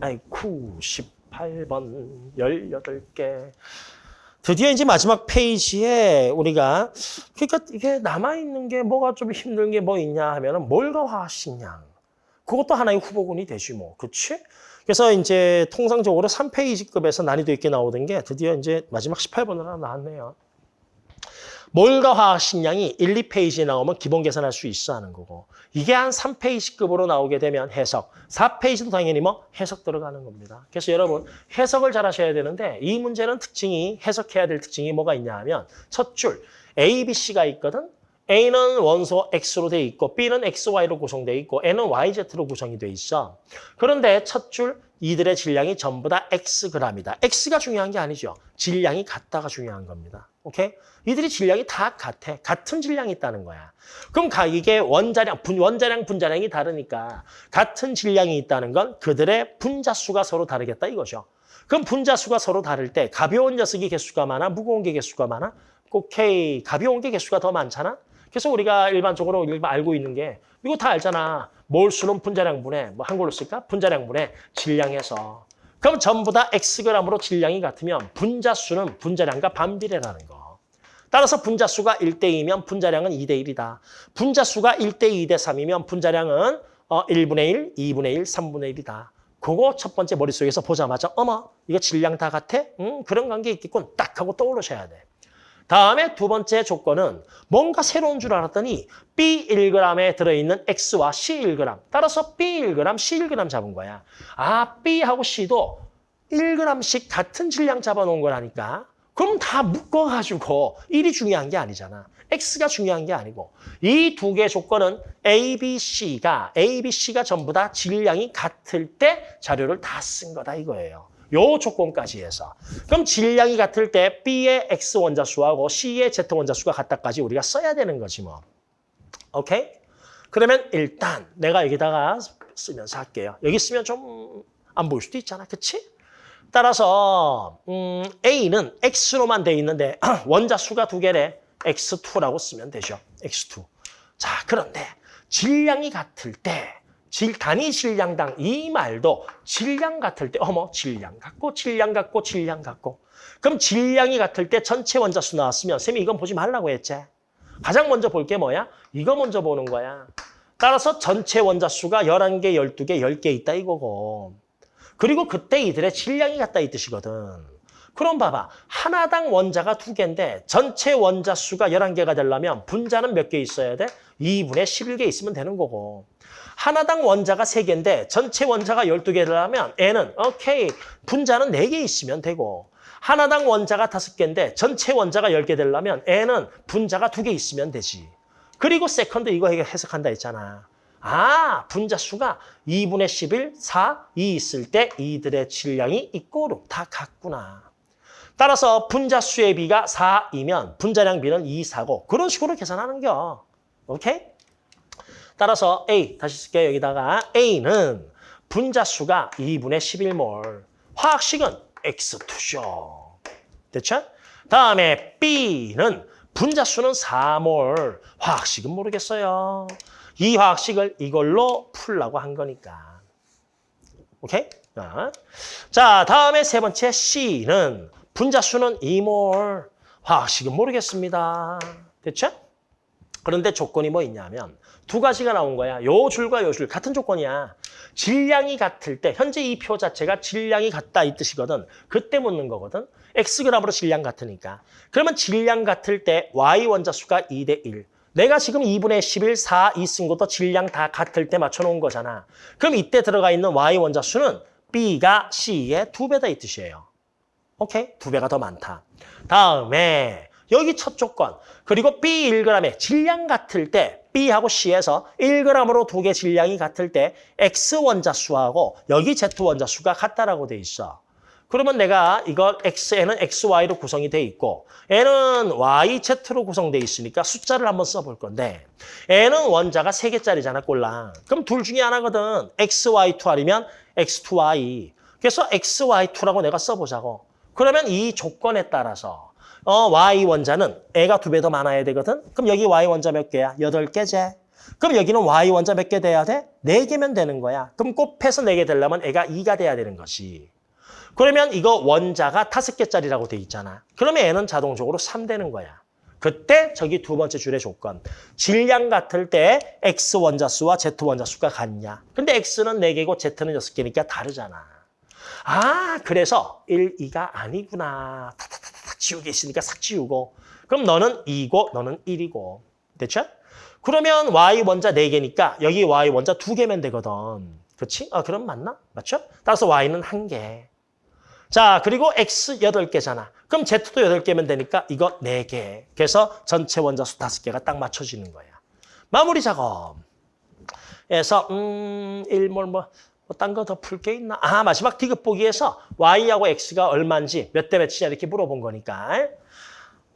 아이쿠 18번 18개. 드디어 이제 마지막 페이지에 우리가 그러니까 이게 남아 있는 게 뭐가 좀 힘든 게 뭐 있냐 하면 은 뭘과 화학식량. 그것도 하나의 후보군이 되지 뭐. 그렇지? 그래서 이제 통상적으로 3페이지급에서 난이도 있게 나오던 게 드디어 이제 마지막 18번으로 하나 나왔네요. 몰과 화학 식량이 1, 2페이지에 나오면 기본 계산할 수 있어 하는 거고 이게 한 3페이지급으로 나오게 되면 해석, 4페이지도 당연히 뭐 해석 들어가는 겁니다. 그래서 여러분 해석을 잘 하셔야 되는데 이 문제는 특징이 해석해야 될 특징이 뭐가 있냐 하면 첫 줄 A, B, C가 있거든. A는 원소 X로 돼 있고 B는 XY로 구성돼 있고 N은 YZ로 구성이 돼 있어. 그런데 첫 줄 이들의 질량이 전부 다 Xg이다. X가 중요한 게 아니죠. 질량이 같다가 중요한 겁니다. 오케이? 이들이 질량이 다 같아. 같은 질량이 있다는 거야. 그럼 가 이게 원자량, 분, 원자량, 분자량이 다르니까 같은 질량이 있다는 건 그들의 분자수가 서로 다르겠다 이거죠. 그럼 분자수가 서로 다를 때 가벼운 녀석이 개수가 많아? 무거운 게 개수가 많아? 오케이. 가벼운 게 개수가 더 많잖아? 그래서 우리가 일반적으로 일반 알고 있는 게 이거 다 알잖아. 몰수는 분자량분의 뭐 한글로 쓸까? 분자량분의 질량에서. 그럼 전부 다 Xg으로 질량이 같으면 분자수는 분자량과 반비례라는 거. 따라서 분자수가 1대2면 분자량은 2대1이다. 분자수가 1대2, 2대3이면 분자량은 어, 1분의 1, 2분의 1, 3분의 1이다. 그거 첫 번째 머릿속에서 보자마자 어머 이거 질량 다 같아? 응 그런 관계 있겠군 딱 하고 떠오르셔야 돼. 다음에 두 번째 조건은 뭔가 새로운 줄 알았더니 B 1g에 들어있는 X와 C 1g. 따라서 B 1g, C 1g 잡은 거야. 아, B하고 C도 1g씩 같은 질량 잡아놓은 거라니까. 그럼 다 묶어가지고 1이 중요한 게 아니잖아. X가 중요한 게 아니고 이 두개 조건은 A, B, C가 A, B, C가 전부 다 질량이 같을 때 자료를 다 쓴 거다 이거예요. 요 조건까지 해서. 그럼 질량이 같을 때 B의 X 원자수하고 C의 Z 원자수가 같다까지 우리가 써야 되는 거지 뭐. 오케이? 그러면 일단 내가 여기다가 쓰면서 할게요. 여기 쓰면 좀 안 보일 수도 있잖아. 그치? 따라서 음, A는 X로만 돼 있는데 [clears throat] 원자수가 두 개래. X2라고 쓰면 되죠. X2. 자, 그런데 질량이 같을 때 질, 단위 질량당 이 말도 질량 같을 때 어머 질량 같고 질량 같고 질량 같고 그럼 질량이 같을 때 전체 원자수 나왔으면 쌤이 이건 보지 말라고 했지. 가장 먼저 볼 게 뭐야? 이거 먼저 보는 거야. 따라서 전체 원자수가 11개, 12개, 10개 있다 이거고. 그리고 그때 이들의 질량이 같다 이 뜻이거든. 그럼 봐봐. 하나당 원자가 두 개인데 전체 원자 수가 11개가 되려면 분자는 몇 개 있어야 돼? 2분의 11개 있으면 되는 거고. 하나당 원자가 세개인데 전체 원자가 12개 되려면 N은 오케이. 분자는 4개 있으면 되고. 하나당 원자가 5개인데 전체 원자가 10개 되려면 N은 분자가 2개 있으면 되지. 그리고 second 이거 해석한다 했잖아. 아, 분자 수가 2분의 11, 4, 2 있을 때 이들의 질량이 equal로 다 같구나. 따라서 분자수의 비가 4이면 분자량 비는 2, 4고 그런 식으로 계산하는 겨. 오케이? 따라서 A, 다시 쓸게요. 여기다가 A는 분자수가 2분의 11몰. 화학식은 X2죠. 됐죠? 다음에 B는 분자수는 4몰. 화학식은 모르겠어요. 이 화학식을 이걸로 풀라고 한 거니까. 오케이? 자, 다음에 세 번째 C는 분자수는 2몰, 화학식은 모르겠습니다. 됐죠? 그런데 조건이 뭐 있냐면 두 가지가 나온 거야. 요 줄과 요 줄 같은 조건이야. 질량이 같을 때 현재 이 표 자체가 질량이 같다 이 뜻이거든. 그때 묻는 거거든. Xg으로 질량 같으니까. 그러면 질량 같을 때 Y 원자수가 2대 1. 내가 지금 2분의 11, 4, 2 쓴 것도 질량 다 같을 때 맞춰놓은 거잖아. 그럼 이때 들어가 있는 Y 원자수는 B가 C의 두 배다 이 뜻이에요. 오케이? 두 배가 더 많다. 다음에 여기 첫 조건. 그리고 B 1g의 질량 같을 때 B하고 C에서 1g으로 두 개 질량이 같을 때 X 원자수하고 여기 Z 원자수가 같다라고 돼 있어. 그러면 내가 이거 X에는 XY로 구성이 돼 있고 N은 YZ로 구성돼 있으니까 숫자를 한번 써볼 건데 N은 원자가 3개짜리잖아, 꼴랑. 그럼 둘 중에 하나거든. XY2 아니면 X2Y. 그래서 XY2라고 내가 써보자고. 그러면 이 조건에 따라서 어, Y 원자는 애가 두 배 더 많아야 되거든. 그럼 여기 Y 원자 몇 개야? 여덟 개제. 그럼 여기는 Y 원자 몇 개 돼야 돼? 네 개면 되는 거야. 그럼 곱해서 네 개 되려면 애가 2가 돼야 되는 것이. 그러면 이거 원자가 다섯 개짜리라고 돼 있잖아. 그러면 애는 자동적으로 3 되는 거야. 그때 저기 두 번째 줄의 조건. 질량 같을 때 X 원자수와 Z 원자수가 같냐. 근데 X는 4개고 Z는 6개니까 다르잖아. 아, 그래서 1, 2가 아니구나. 타타타타 지우개 있으니까 싹 지우고. 그럼 너는 2고 너는 1이고. 됐죠? 그러면 y 원자 4개니까 여기 y 원자 2개면 되거든. 그렇지? 아, 그럼 맞나? 맞죠? 따라서 y는 1개. 자, 그리고 x 8개잖아. 그럼 z도 8개면 되니까 이거 4개. 그래서 전체 원자 수 5개가 딱 맞춰지는 거야. 마무리 작업. 그래서 음, 1몰 뭐, 딴 거 더 풀 게 있나? 아, 마지막 디귿 보기에서 y하고 x가 얼마인지 몇 대 몇이냐 이렇게 물어본 거니까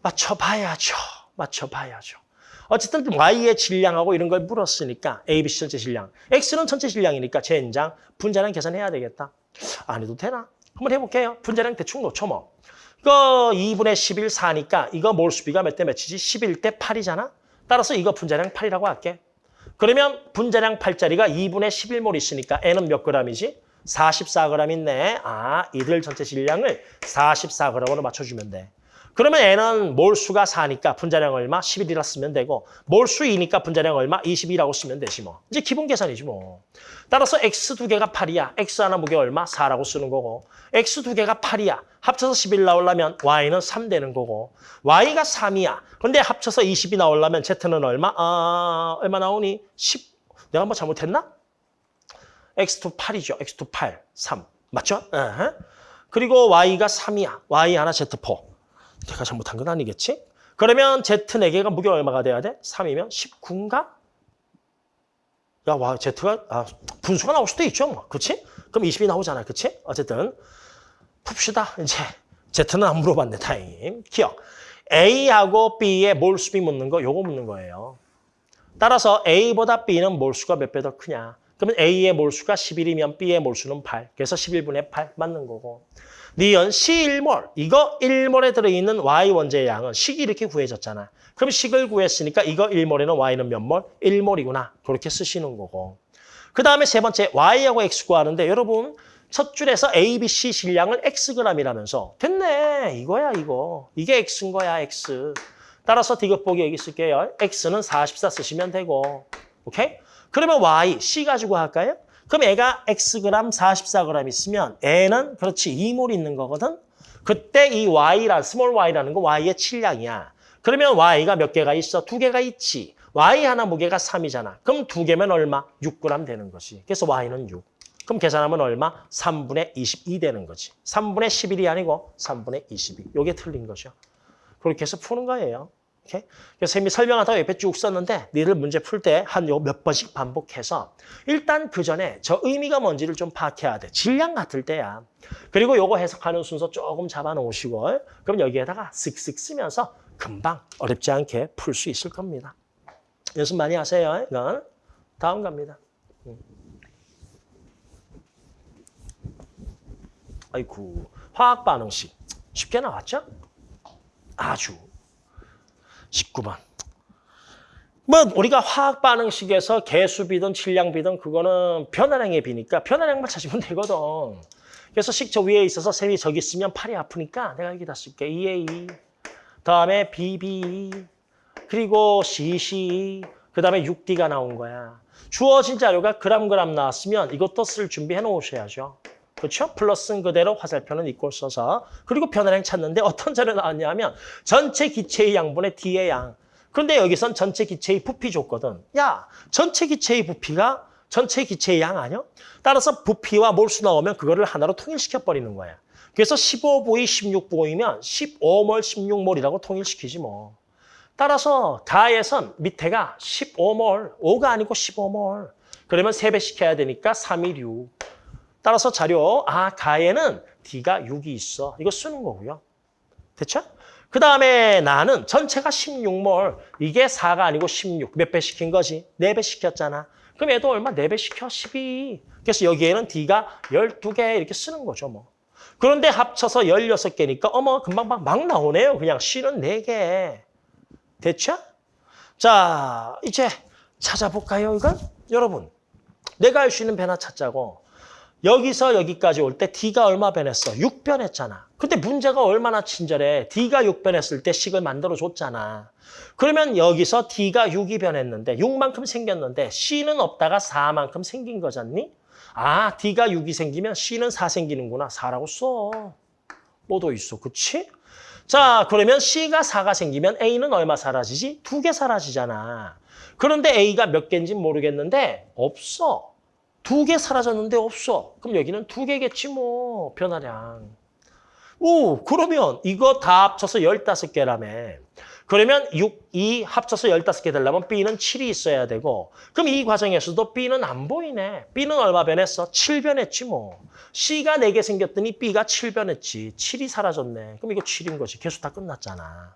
맞춰봐야죠. 맞춰봐야죠. 어쨌든 y의 질량하고 이런 걸 물었으니까 a, b, c 전체 질량. x는 전체 질량이니까 젠장 분자량 계산해야 되겠다. 안 해도 되나? 한번 해볼게요. 분자량 대충 놓쳐 뭐. 이거 2분의 11, 4니까 이거 몰수비가 몇 대 몇이지? 11 대 8이잖아? 따라서 이거 분자량 8이라고 할게. 그러면 분자량 8짜리가 2분의 11몰 있으니까 N은 몇 g이지? 44g 있네. 아, 이들 전체 질량을 44g으로 맞춰주면 돼. 그러면 N은 몰수가 4니까 분자량 얼마? 11이라 쓰면 되고 몰수 2니까 분자량 얼마? 22라고 쓰면 되지 뭐. 이제 기본 계산이지 뭐. 따라서 X 두 개가 8이야. X 하나 무게 얼마? 4라고 쓰는 거고 X 두 개가 8이야. 합쳐서 11 나오려면 Y는 3 되는 거고 Y가 3이야. 근데 합쳐서 20이 나오려면 Z는 얼마? 아, 얼마 나오니? 10. 내가 뭐 잘못했나? X2 8이죠. X2 8, 3. 맞죠? 어허. 그리고 Y가 3이야. Y 하나 Z4. 내가 잘못한 건 아니겠지? 그러면 Z 4개가 무게 얼마가 돼야 돼? 3이면 19인가? 야, 와, Z가, 아, 분수가 나올 수도 있죠, 뭐. 그치? 그럼 20이 나오잖아, 그치? 어쨌든, 풉시다, 이제. Z는 안 물어봤네, 다행히. 기억. A하고 B의 몰수비 묻는 거, 요거 묻는 거예요. 따라서 A보다 B는 몰수가 몇 배 더 크냐? 그러면 A의 몰수가 11이면 B의 몰수는 8. 그래서 11분의 8 맞는 거고. 니은 C1몰. 이거 1몰에 들어있는 Y 원자의 양은 식이 이렇게 구해졌잖아. 그럼 식을 구했으니까 이거 1몰에는 Y는 몇 몰? 1몰이구나. 그렇게 쓰시는 거고. 그 다음에 세 번째 Y하고 X 구하는데 여러분 첫 줄에서 A, B, C 질량을 Xg이라면서 됐네. 이거야 이거. 이게 X인 거야 X. 따라서 디귿 보기 여기 쓸게요. X는 44 쓰시면 되고. 오케이? 그러면 Y, C 가지고 할까요? 그럼 얘가 Xg 44g 있으면 얘는 그렇지 2몰 있는 거거든. 그때 이 Y라 small Y라는 거 Y의 질량이야. 그러면 Y가 몇 개가 있어? 두 개가 있지. Y 하나 무게가 3이잖아. 그럼 두 개면 얼마? 6g 되는 거지. 그래서 Y는 6. 그럼 계산하면 얼마? 3분의 22 되는 거지. 3분의 11이 아니고 3분의 22. 요게 틀린 거죠. 그렇게 해서 푸는 거예요. 오케이? 그래서 쌤이 설명하다가 옆에 쭉 썼는데 니들 문제 풀 때 한 요 몇 번씩 반복해서 일단 그 전에 저 의미가 뭔지를 좀 파악해야 돼. 질량 같을 때야. 그리고 요거 해석하는 순서 조금 잡아놓으시고 그럼 여기에다가 쓱쓱 쓰면서 금방 어렵지 않게 풀 수 있을 겁니다. 연습 많이 하세요. 이건 다음 갑니다. 음. 아이고 화학 반응식 쉽게 나왔죠? 아주 19번. 뭐 우리가 화학 반응식에서 개수비든 질량비든 그거는 변화량의 비니까 변화량만 찾으면 되거든. 그래서 식저 위에 있어서 셈이 저기 있으면 팔이 아프니까 내가 여기다 쓸게. EA. 다음에 BB. 그리고 CC. 그 다음에 6D가 나온 거야. 주어진 자료가 그람 나왔으면 이것도 쓸 준비해 놓으셔야죠. 그렇죠? 플러스는 그대로 화살표는 이꼴 써서 그리고 변화량 찾는데 어떤 자료 나왔냐면 전체 기체의 양분의 D의 양. 그런데 여기선 전체 기체의 부피 줬거든. 야, 전체 기체의 부피가 전체 기체의 양 아니야? 따라서 부피와 몰수 나오면 그거를 하나로 통일시켜 버리는 거야. 그래서 15보이 16보이면 15몰 16몰이라고 통일시키지 뭐. 따라서 가에선 밑에가 15몰, 5가 아니고 15몰. 그러면 3배 시켜야 되니까 3이 6. 따라서 자료, 아, 가에는 D가 6이 있어. 이거 쓰는 거고요. 됐죠? 그 다음에 나는 전체가 16몰. 이게 4가 아니고 16. 몇 배 시킨 거지? 4배 시켰잖아. 그럼 얘도 얼마? 4배 시켜? 12. 그래서 여기에는 D가 12개 이렇게 쓰는 거죠, 뭐. 그런데 합쳐서 16개니까 어머, 금방 막, 막 나오네요. 그냥 C는 4개. 됐죠? 자, 이제 찾아볼까요, 이건? 여러분, 내가 알수 있는 배나 찾자고. 여기서 여기까지 올 때 D가 얼마 변했어? 6변했잖아. 근데 문제가 얼마나 친절해. D가 6변했을 때 식을 만들어줬잖아. 그러면 여기서 D가 6이 변했는데 6만큼 생겼는데 C는 없다가 4만큼 생긴 거잖니? 아, D가 6이 생기면 C는 4 생기는구나. 4라고 써. 뭐도 있어. 그치? 자, 그러면 C가 4가 생기면 A는 얼마 사라지지? 두 개 사라지잖아. 그런데 A가 몇 개인지 모르겠는데 없어. 두 개 사라졌는데 없어. 그럼 여기는 두 개겠지 뭐, 변화량. 오, 그러면 이거 다 합쳐서 15개라며. 그러면 6, 2 합쳐서 15개 되려면 B는 7이 있어야 되고 그럼 이 과정에서도 B는 안 보이네. B는 얼마 변했어? 7 변했지 뭐. C가 4개 생겼더니 B가 7 변했지. 7이 사라졌네. 그럼 이거 7인 거지. 계속 다 끝났잖아.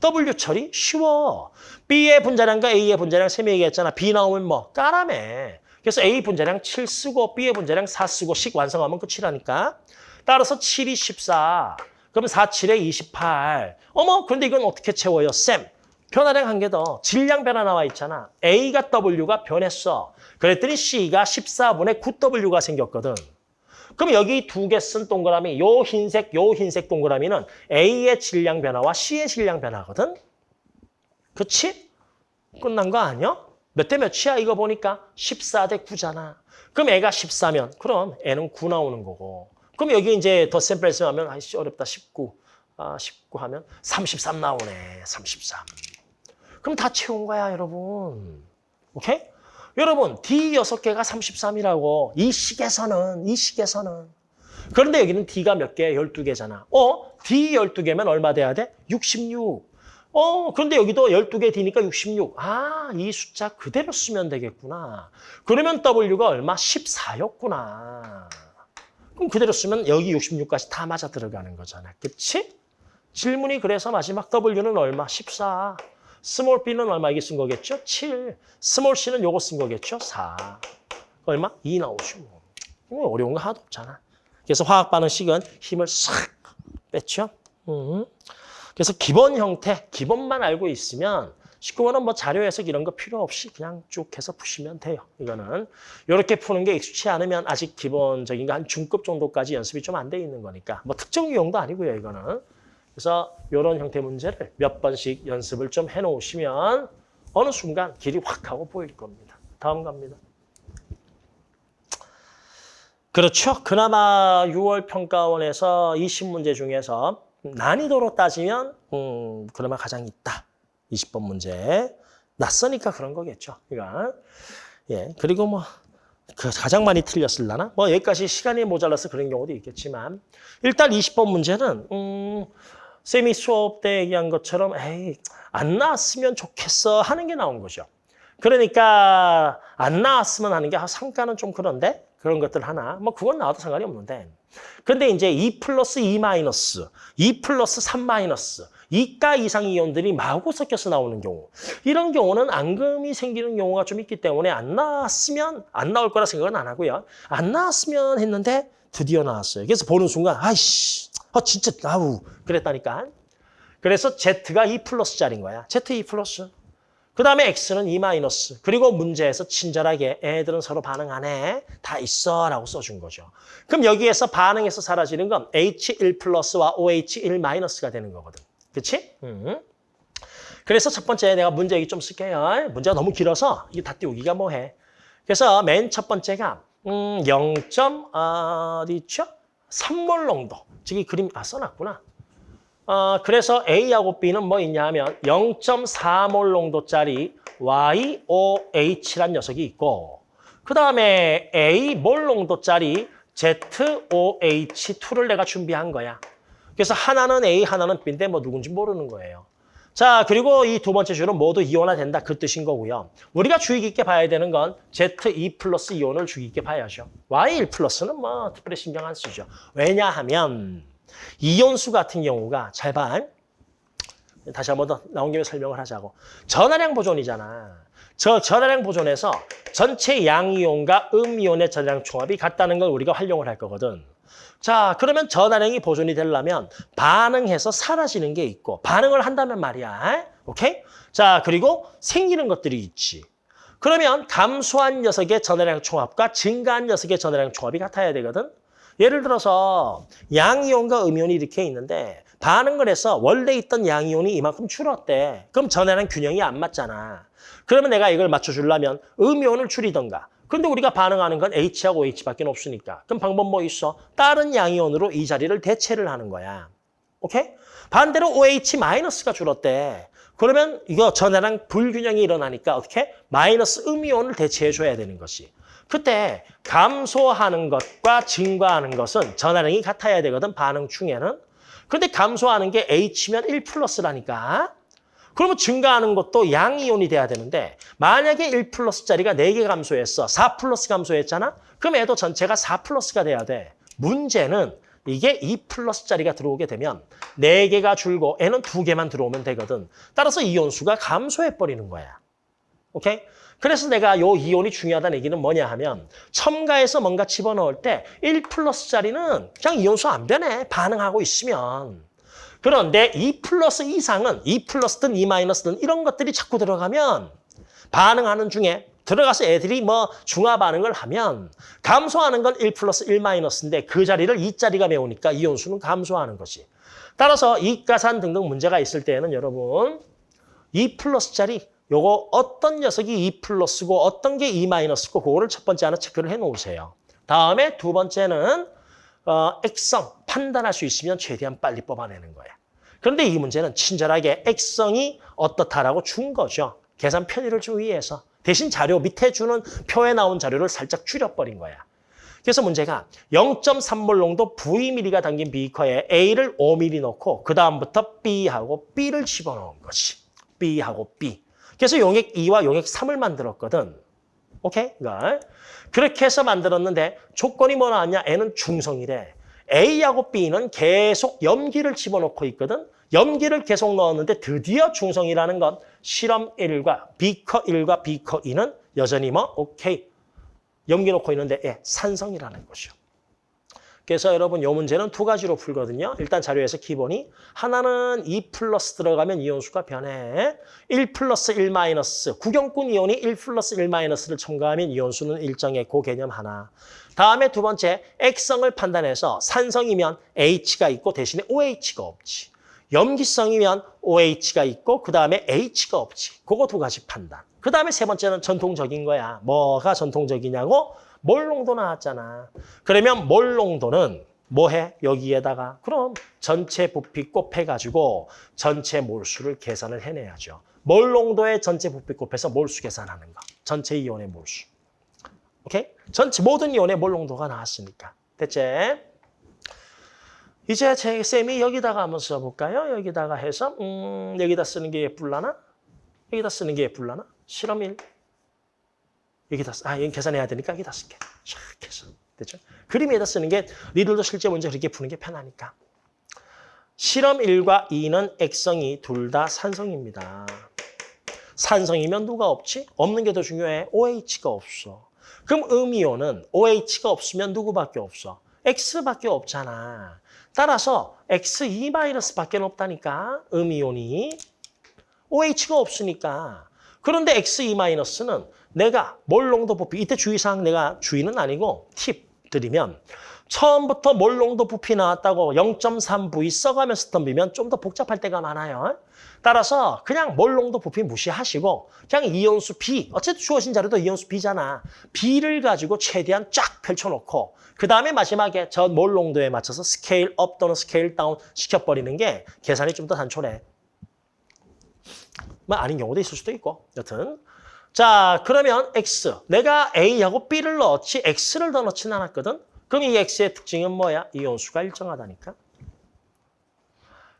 W 처리 쉬워. B의 분자량과 A의 분자량 셈이 얘기했잖아. B 나오면 뭐? 까라매. 그래서 A 분자량 7 쓰고 B의 분자량 4 쓰고 식 완성하면 끝이라니까. 따라서 7이 14. 그럼 4, 7에 28. 어머, 그런데 이건 어떻게 채워요? 쌤, 변화량 한 개 더. 질량 변화 나와 있잖아. A가 W가 변했어. 그랬더니 C가 14분의 9W가 생겼거든. 그럼 여기 두 개 쓴 동그라미, 요 흰색, 요 흰색 동그라미는 A의 질량 변화와 C의 질량 변화거든? 그치? 끝난 거 아니야? 몇 대 몇이야 이거 보니까? 14대 9잖아. 그럼 애가 14면 그럼 애는 9 나오는 거고. 그럼 여기 이제 더 샘플스 하면 아이씨 어렵다 19. 아, 19 하면 33 나오네. 33. 그럼 다 채운 거야, 여러분. 오케이? 여러분, D 6개가 33이라고. 이 식에서는, 이 식에서는. 그런데 여기는 D가 몇 개? 12개잖아. 어? D 12개면 얼마 돼야 돼? 66. 어, 그런데 여기도 12개 D니까 66. 아, 이 숫자 그대로 쓰면 되겠구나. 그러면 W가 얼마? 14였구나. 그럼 그대로 쓰면 여기 66까지 다 맞아 들어가는 거잖아. 그치? 질문이 그래서 마지막 W는 얼마? 14. 스몰 b는 얼마 이게 쓴 거겠죠? 7. 스몰 c는 요거 쓴 거겠죠? 4. 얼마? 2 나오죠. 뭐 어려운 거 하나도 없잖아. 그래서 화학 반응식은 힘을 싹 뺐죠. 음. 그래서 기본 형태, 기본만 알고 있으면 19번은 뭐 자료 해석 이런 거 필요 없이 그냥 쭉 해서 푸시면 돼요. 이거는 이렇게 푸는 게 익숙치 않으면 아직 기본적인 거 한 중급 정도까지 연습이 좀 안 돼 있는 거니까 뭐 특정 유형도 아니고요. 이거는. 그래서 이런 형태 문제를 몇 번씩 연습을 좀 해놓으시면 어느 순간 길이 확 하고 보일 겁니다. 다음 갑니다. 그렇죠. 그나마 6월 평가원에서 20문제 중에서 난이도로 따지면 음, 그나마 가장 있다. 20번 문제. 낯서니까 그런 거겠죠. 그러니까 예 그리고 뭐그 가장 많이 틀렸을라나? 뭐 여기까지 시간이 모자라서 그런 경우도 있겠지만 일단 20번 문제는 음, 쌤이 수업 때 얘기한 것처럼 에이 안 나왔으면 좋겠어 하는 게 나온 거죠. 그러니까 안 나왔으면 하는 게 아, 상가는 좀 그런데 그런 것들 하나 뭐 그건 나와도 상관이 없는데 근데 이제 2 플러스 2 마이너스 2 플러스 3 마이너스 2가 이상 이온들이 마구 섞여서 나오는 경우 이런 경우는 앙금이 생기는 경우가 좀 있기 때문에 안 나왔으면 안 나올 거라 생각은 안 하고요. 안 나왔으면 했는데 드디어 나왔어요. 그래서 보는 순간 아이씨 아 진짜 아우 그랬다니까. 그래서 Z가 2 플러스짜리인 거야. Z 2 플러스 그 다음에 X는 2 마이너스. 그리고 문제에서 친절하게 애들은 서로 반응 안 해. 다 있어 라고 써준 거죠. 그럼 여기에서 반응해서 사라지는 건 H1 플러스와 OH1 마이너스가 되는 거거든. 그치? 음. 그래서 첫 번째 내가 문제 여기 좀 쓸게요. 문제가 너무 길어서 이게 다 띄우기가 뭐해. 그래서 맨 첫 번째가 음, 0. 어디 있죠? 3몰 농도. 저기 그림 아 써놨구나. 어, 그래서 A하고 B는 뭐 있냐 하면 0.4몰 농도짜리 YOH란 녀석이 있고 그 다음에 A 몰 농도짜리 ZOH2를 내가 준비한 거야. 그래서 하나는 A, 하나는 B인데 뭐 누군지 모르는 거예요. 자, 그리고 이 두 번째 줄은 모두 이온화된다 그 뜻인 거고요. 우리가 주의 깊게 봐야 되는 건 Z2 플러스 이온을 주의 깊게 봐야죠. Y1 플러스는 뭐 특별히 신경 안 쓰죠. 왜냐하면 이온수 같은 경우가 잘 봐. 다시 한 번 더 나온 김에 설명을 하자고. 전하량 보존이잖아. 저 전하량 보존에서 전체 양이온과 음이온의 전하량 총합이 같다는 걸 우리가 활용을 할 거거든. 자, 그러면 전하량이 보존이 되려면 반응해서 사라지는 게 있고 반응을 한다면 말이야. 오케이? 자, 그리고 생기는 것들이 있지. 그러면 감소한 녀석의 전하량 총합과 증가한 녀석의 전하량 총합이 같아야 되거든. 예를 들어서 양이온과 음이온이 이렇게 있는데 반응을 해서 원래 있던 양이온이 이만큼 줄었대. 그럼 전하량 균형이 안 맞잖아. 그러면 내가 이걸 맞춰주려면 음이온을 줄이던가. 근데 우리가 반응하는 건 H하고 H밖에 없으니까. 그럼 방법 뭐 있어? 다른 양이온으로 이 자리를 대체를 하는 거야. 오케이? 반대로 OH-가 줄었대. 그러면 이거 전해랑 불균형이 일어나니까 어떻게? 마이너스 음이온을 대체해줘야 되는 것이. 그때 감소하는 것과 증가하는 것은 전하량이 같아야 되거든, 반응 중에는. 그런데 감소하는 게 H면 1 플러스라니까. 그러면 증가하는 것도 양이온이 돼야 되는데 만약에 1 플러스짜리가 4개 감소했어. 4 플러스 감소했잖아? 그럼 얘도 전체가 4 플러스가 돼야 돼. 문제는 이게 2 플러스짜리가 들어오게 되면 4개가 줄고 N은 2개만 들어오면 되거든. 따라서 이온수가 감소해버리는 거야. 오케이? 그래서 내가 요 이온이 중요하다는 얘기는 뭐냐 하면 첨가해서 뭔가 집어넣을 때 1 플러스짜리는 그냥 이온수 안 변해. 반응하고 있으면. 그런데 2 플러스 이상은 2 플러스든 2 마이너스든 이런 것들이 자꾸 들어가면 반응하는 중에 들어가서 애들이 뭐 중화 반응을 하면 감소하는 건 1 플러스 1 마이너스인데 그 자리를 2자리가 메우니까 이온수는 감소하는 것이. 따라서 이가산 등등 문제가 있을 때에는 여러분 2 플러스짜리 요거 어떤 녀석이 2 플러스고 어떤 게2 마이너스고 그거를 첫 번째 하나 체크를 해 놓으세요. 다음에 두 번째는 어, 액성 판단할 수 있으면 최대한 빨리 뽑아내는 거야. 그런데 이 문제는 친절하게 액성이 어떻다라고 준 거죠. 계산 편의를 좀 위해서. 대신 자료 밑에 주는 표에 나온 자료를 살짝 줄여버린 거야. 그래서 문제가 0.3몰 농도 Vm가 담긴 비커에 A를 5mm 넣고 그 다음부터 B하고 B를 집어넣은 것이. B하고 B. 그래서 용액 2와 용액 3을 만들었거든. 오케이? 그러니까 그렇게 해서 만들었는데 조건이 뭐 나왔냐? N은 중성이래. A하고 B는 계속 염기를 집어넣고 있거든. 염기를 계속 넣었는데 드디어 중성이라는 건 실험 1과 비커 1과 비커 2는 여전히 뭐 오케이. 염기 넣고 있는데 예, 산성이라는 것이요. 그래서 여러분 요 문제는 두 가지로 풀거든요. 일단 자료에서 기본이 하나는 2 플러스 들어가면 이온수가 변해. 1 플러스 1 마이너스 구경꾼 이온이 1 플러스 1 마이너스를 첨가하면 이온수는 일정의 그 개념 하나. 다음에 두 번째 액성을 판단해서 산성이면 H가 있고 대신에 OH가 없지. 염기성이면 OH가 있고 그 다음에 H가 없지. 그거 두 가지 판단. 그 다음에 세 번째는 전통적인 거야. 뭐가 전통적이냐고? 몰농도 나왔잖아. 그러면 몰농도는 뭐해? 여기에다가 그럼 전체 부피 곱해가지고 전체 몰수를 계산을 해내야죠. 몰농도의 전체 부피 곱해서 몰수 계산하는 거. 전체 이온의 몰수. 오케이? 전체 모든 이온의 몰농도가 나왔으니까. 됐지? 이제 제 쌤이 여기다가 한번 써볼까요? 여기다가 해서 음, 여기다 쓰는 게 예쁠라나? 여기다 쓰는 게 예쁠라나? 실험 1. 여기다 아, 여기 계산해야 되니까 여기다 쓸게. 샥 해서. 됐죠? 그림에다 쓰는 게 니들도 실제 문제 그렇게 푸는 게 편하니까. 실험 1과 2는 액성이 둘 다 산성입니다. 산성이면 누가 없지? 없는 게 더 중요해. OH가 없어. 그럼 음이온은 OH가 없으면 누구밖에 없어? X밖에 없잖아. 따라서 X2-밖에 없다니까, 음이온이. OH가 없으니까. 그런데 X2-는 내가 몰농도 부피, 이때 주의사항 내가 주의는 아니고 팁 드리면 처음부터 몰농도 부피 나왔다고 0.3V 써가면서 덤비면 좀 더 복잡할 때가 많아요. 따라서 그냥 몰농도 부피 무시하시고 그냥 이온수 비, 어쨌든 주어진 자료도 이온수 비잖아. 비를 가지고 최대한 쫙 펼쳐놓고 그 다음에 마지막에 저 몰농도에 맞춰서 scale up 또는 scale down 시켜버리는 게 계산이 좀 더 단촐해. 뭐 아닌 경우도 있을 수도 있고 여튼 자, 그러면 X. 내가 A하고 B를 넣었지 X를 더 넣지는 않았거든. 그럼 이 X의 특징은 뭐야? 이온수가 일정하다니까.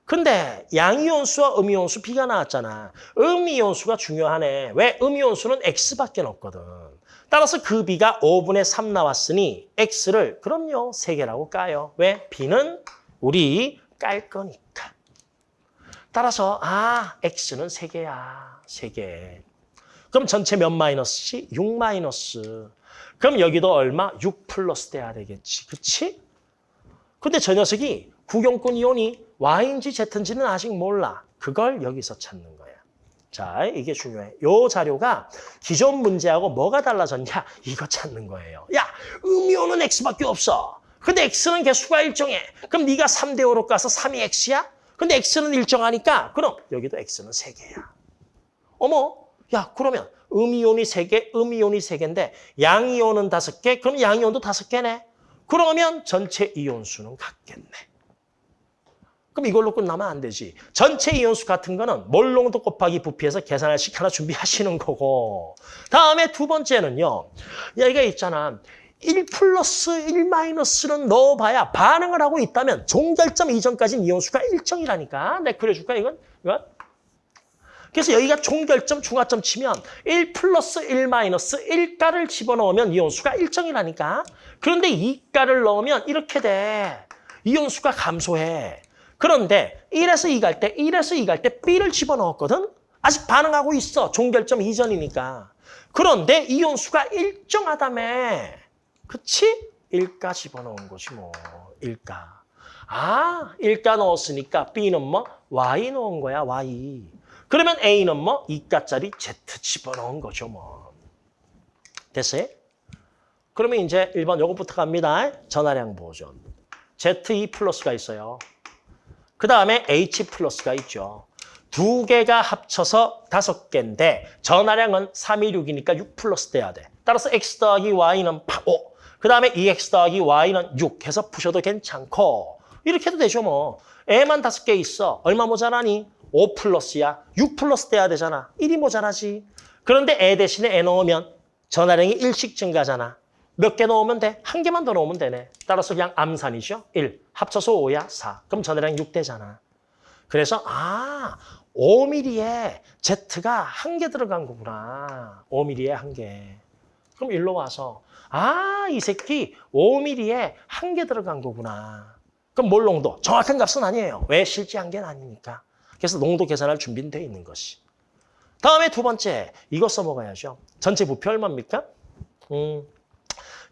근데 양이온수와 음이온수 B가 나왔잖아. 음이온수가 중요하네. 왜? 음이온수는 X밖에 없거든. 따라서 그 B가 5분의 3 나왔으니 X를 그럼요. 3개라고 까요. 왜? B는 우리 깔 거니까. 따라서 아, X는 3개야. 3개. 그럼 전체 몇 마이너스지? 6 마이너스. 그럼 여기도 얼마? 6 플러스 돼야 되겠지. 그치? 근데 저 녀석이 구경꾼 이온이 Y인지 Z인지는 아직 몰라. 그걸 여기서 찾는 거야. 자, 이게 중요해. 요 자료가 기존 문제하고 뭐가 달라졌냐? 이거 찾는 거예요. 야, 음이온은 X밖에 없어. 근데 X는 개수가 일정해. 그럼 네가 3대 5로 가서 3이 X야? 근데 X는 일정하니까 그럼 여기도 X는 3개야. 어머, 야, 그러면 음이온이 3개, 음이온이 3개인데 양이온은 5개, 그럼 양이온도 5개네. 그러면 전체 이온 수는 같겠네. 그럼 이걸로 끝나면 안 되지. 전체 이온수 같은 거는 몰농도 곱하기 부피해서 계산할 식 하나 준비하시는 거고. 다음에 두 번째는요. 여기가 있잖아. 1 플러스 1 마이너스는 넣어봐야 반응을 하고 있다면 종결점 이전까지는 이온수가 일정이라니까. 내가 그려줄까 이건? 이건? 그래서 여기가 종결점, 중화점 치면 1 플러스 1 마이너스 1가를 집어넣으면 이온수가 일정이라니까. 그런데 2가를 넣으면 이렇게 돼. 이온수가 감소해. 그런데 1에서 2 갈 때, 1에서 2 갈 때 B를 집어넣었거든? 아직 반응하고 있어. 종결점 이전이니까. 그런데 이온수가 일정하다며. 그치? 1가 집어넣은 거지 뭐. 1가. 아, 1가 넣었으니까 B는 뭐? Y 넣은 거야, Y. 그러면 A는 뭐? 2가짜리 Z 집어넣은 거죠, 뭐. 됐어요? 그러면 이제 1번 요것부터 갑니다. 전화량 보존. Z2 플러스가 있어요. 그 다음에 H 플러스가 있죠. 두 개가 합쳐서 다섯 개인데 전화량은 3, 2, 6이니까 6 플러스 돼야 돼. 따라서 X 더하기 Y는 5. 그 다음에 2X 더하기 Y는 6 해서 푸셔도 괜찮고 이렇게 해도 되죠 뭐. 애만 다섯 개 있어. 얼마 모자라니? 5 플러스야. 6 플러스 돼야 되잖아. 1이 모자라지. 그런데 애 대신에 애 넣으면 전화량이 1씩 증가잖아. 몇 개 넣으면 돼? 한 개만 더 넣으면 되네. 따라서 그냥 암산이죠. 1. 합쳐서 5야 4. 그럼 전화량 6 되잖아. 그래서 아 5mm에 Z가 한 개 들어간 거구나. 5mm에 한 개. 그럼 일로 와서 아 이 새끼 5mm에 한 개 들어간 거구나. 그럼 몰 농도? 정확한 값은 아니에요. 왜 실제 한 개는 아니니까. 그래서 농도 계산할 준비는 돼 있는 것이. 다음에 두 번째 이거 써먹어야죠. 전체 부피 얼마입니까? 음.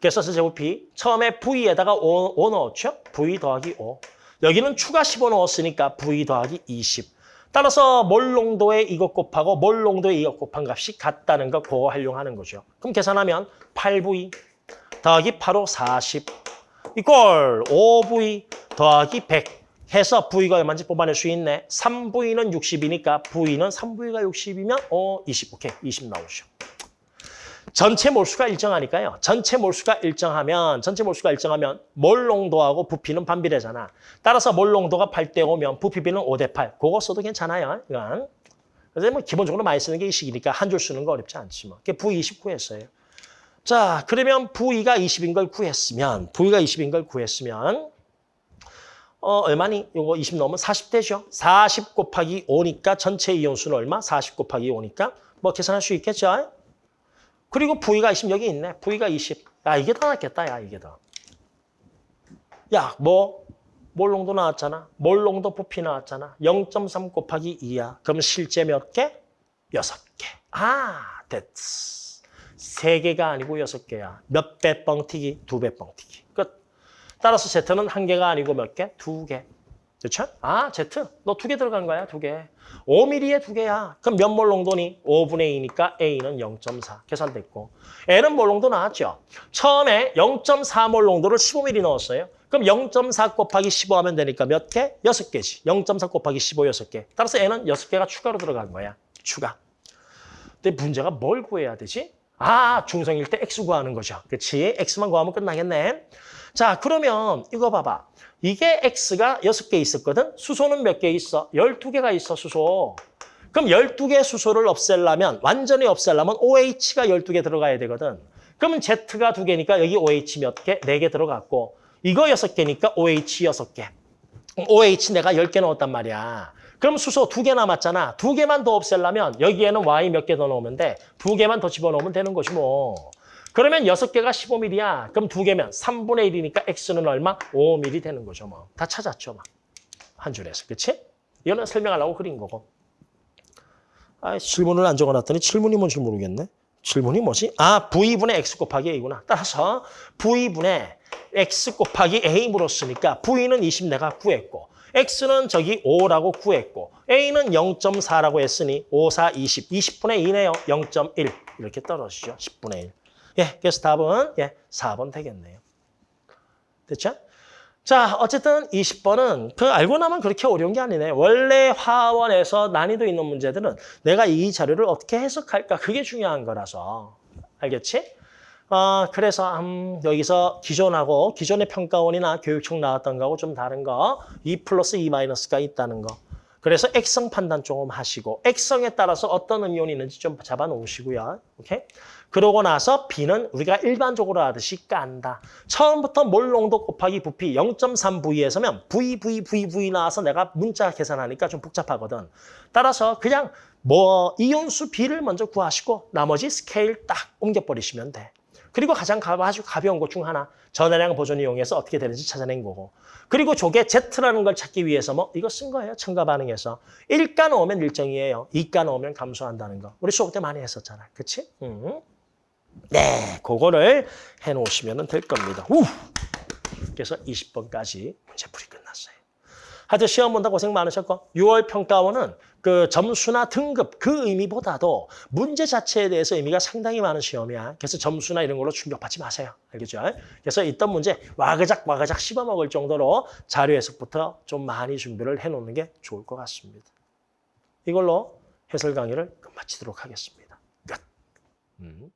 그래서 부피 처음에 V에다가 5, 5 넣었죠? V 더하기 5. 여기는 추가 15 넣었으니까 V 더하기 20. 따라서 몰 농도에 이것 곱하고 몰 농도에 이것 곱한 값이 같다는 거 그거 활용하는 거죠. 그럼 계산하면 8V 더하기 8호 40 이꼴 5V 더하기 100 해서 V가 얼마인지 뽑아낼 수 있네. 3V는 60이니까 V는 3V가 60이면 어 20. 오케이. 20 나오죠. 전체 몰수가 일정하니까요. 전체 몰수가 일정하면 전체 몰수가 일정하면 몰 농도하고 부피는 반비례잖아. 따라서 몰 농도가 8대 5면 부피비는 5대 8. 그거 써도 괜찮아요. 이건. 그래서 뭐 기본적으로 많이 쓰는 게 이 식이니까 한 줄 쓰는 거 어렵지 않지 뭐. 그게 V20 구했어요. 자, 그러면 V가 20인 걸 구했으면 V가 20인 걸 구했으면 어, 얼마니? 요거 20 넣으면 40되죠. 40 곱하기 5니까 전체 이온수는 얼마? 40 곱하기 5니까 뭐 계산할 수 있겠죠? 그리고 V가 20 여기 있네. V가 20. 야, 이게 더 낫겠다. 야, 이게 더. 야, 뭐 몰농도 나왔잖아. 몰농도 부피 나왔잖아. 0.3 곱하기 2야. 그럼 실제 몇 개? 6개. 아, 됐어. 3개가 아니고 6개야. 몇 배 뻥튀기? 두 배 뻥튀기. 끝. 따라서 Z는 한 개가 아니고 몇 개? 두 개. 그렇죠? 아, Z. 너 두 개 들어간 거야, 두 개. 5mm에 두 개야. 그럼 몇 몰 농도니? 5분의 2니까 A는 0.4. 계산됐고. L은 몰 농도 나왔죠? 처음에 0.4몰 농도를 15mm 넣었어요. 그럼 0.4 곱하기 15 하면 되니까 몇 개? 6개지. 0.4 곱하기 15, 6개. 따라서 N은 6개가 추가로 들어간 거야. 추가. 근데 문제가 뭘 구해야 되지? 아, 중성일 때 X 구하는 거죠. 그렇지? X만 구하면 끝나겠네. 자, 그러면 이거 봐봐. 이게 X가 6개 있었거든? 수소는 몇 개 있어? 12개가 있어, 수소. 그럼 12개 수소를 없애려면, 완전히 없애려면 OH가 12개 들어가야 되거든. 그러면 Z가 2개니까 여기 OH 몇 개? 4개 들어갔고, 이거 6개니까 OH 6개. OH 내가 10개 넣었단 말이야. 그럼 수소 2개 남았잖아. 2개만 더 없애려면 여기에는 Y 몇 개 더 넣으면 돼. 2개만 더 집어넣으면 되는 거지 뭐. 그러면 6개가 15mm야. 그럼 2개면 3분의 1이니까 X는 얼마? 5mm 되는 거죠. 뭐. 다 찾았죠. 막. 한 줄에서. 그치? 이거는 설명하려고 그린 거고. 아, 질문을 안 적어놨더니 질문이 뭔지 모르겠네. 질문이 뭐지? 아, V분의 X 곱하기 A구나. 따라서 V분의 X 곱하기 A 물었으니까 V는 20 내가 구했고 X는 저기 5라고 구했고 A는 0.4라고 했으니 5, 4, 20. 20분의 2네요. 0.1. 이렇게 떨어지죠. 10분의 1. 예, 그래서 답은 예, 4번 되겠네요. 됐죠? 자, 어쨌든 20번은 그 알고 나면 그렇게 어려운 게 아니네. 원래 화원에서 난이도 있는 문제들은 내가 이 자료를 어떻게 해석할까 그게 중요한 거라서. 알겠지? 어, 그래서 음, 여기서 기존하고 기존의 평가원이나 교육청 나왔던 거하고 좀 다른 거 2 플러스 2 마이너스가 있다는 거. 그래서 액성 판단 조금 하시고 액성에 따라서 어떤 음이온이 있는지 좀 잡아 놓으시고요. 오케이? 그러고 나서 비는 우리가 일반적으로 하듯이 깐다. 처음부터 몰 농도 곱하기 부피 0.3V에서면 V, V, V, V 나와서 내가 문자 계산하니까 좀 복잡하거든. 따라서 그냥 뭐 이온수 비를 먼저 구하시고 나머지 스케일 딱 옮겨버리시면 돼. 그리고 가장 가- 아주 가벼운 것 중 하나 전하량 보존 이용해서 어떻게 되는지 찾아낸 거고 그리고 조개 Z라는 걸 찾기 위해서 뭐 이거 쓴 거예요 첨가 반응에서 1가 넣으면 일정이에요 2가 넣으면 감소한다는 거 우리 수업 때 많이 했었잖아 그치? 음. 네 그거를 해놓으시면 될 겁니다 우! 그래서 20번까지 문제풀이 끝났어요 하여튼 시험 본다 고생 많으셨고 6월 평가원은 그 점수나 등급 그 의미보다도 문제 자체에 대해서 의미가 상당히 많은 시험이야. 그래서 점수나 이런 걸로 충격받지 마세요. 알겠죠? 그래서 있던 문제 와그작 와그작 씹어먹을 정도로 자료 해석부터 좀 많이 준비를 해놓는 게 좋을 것 같습니다. 이걸로 해설 강의를 끝마치도록 하겠습니다. 끝. 음.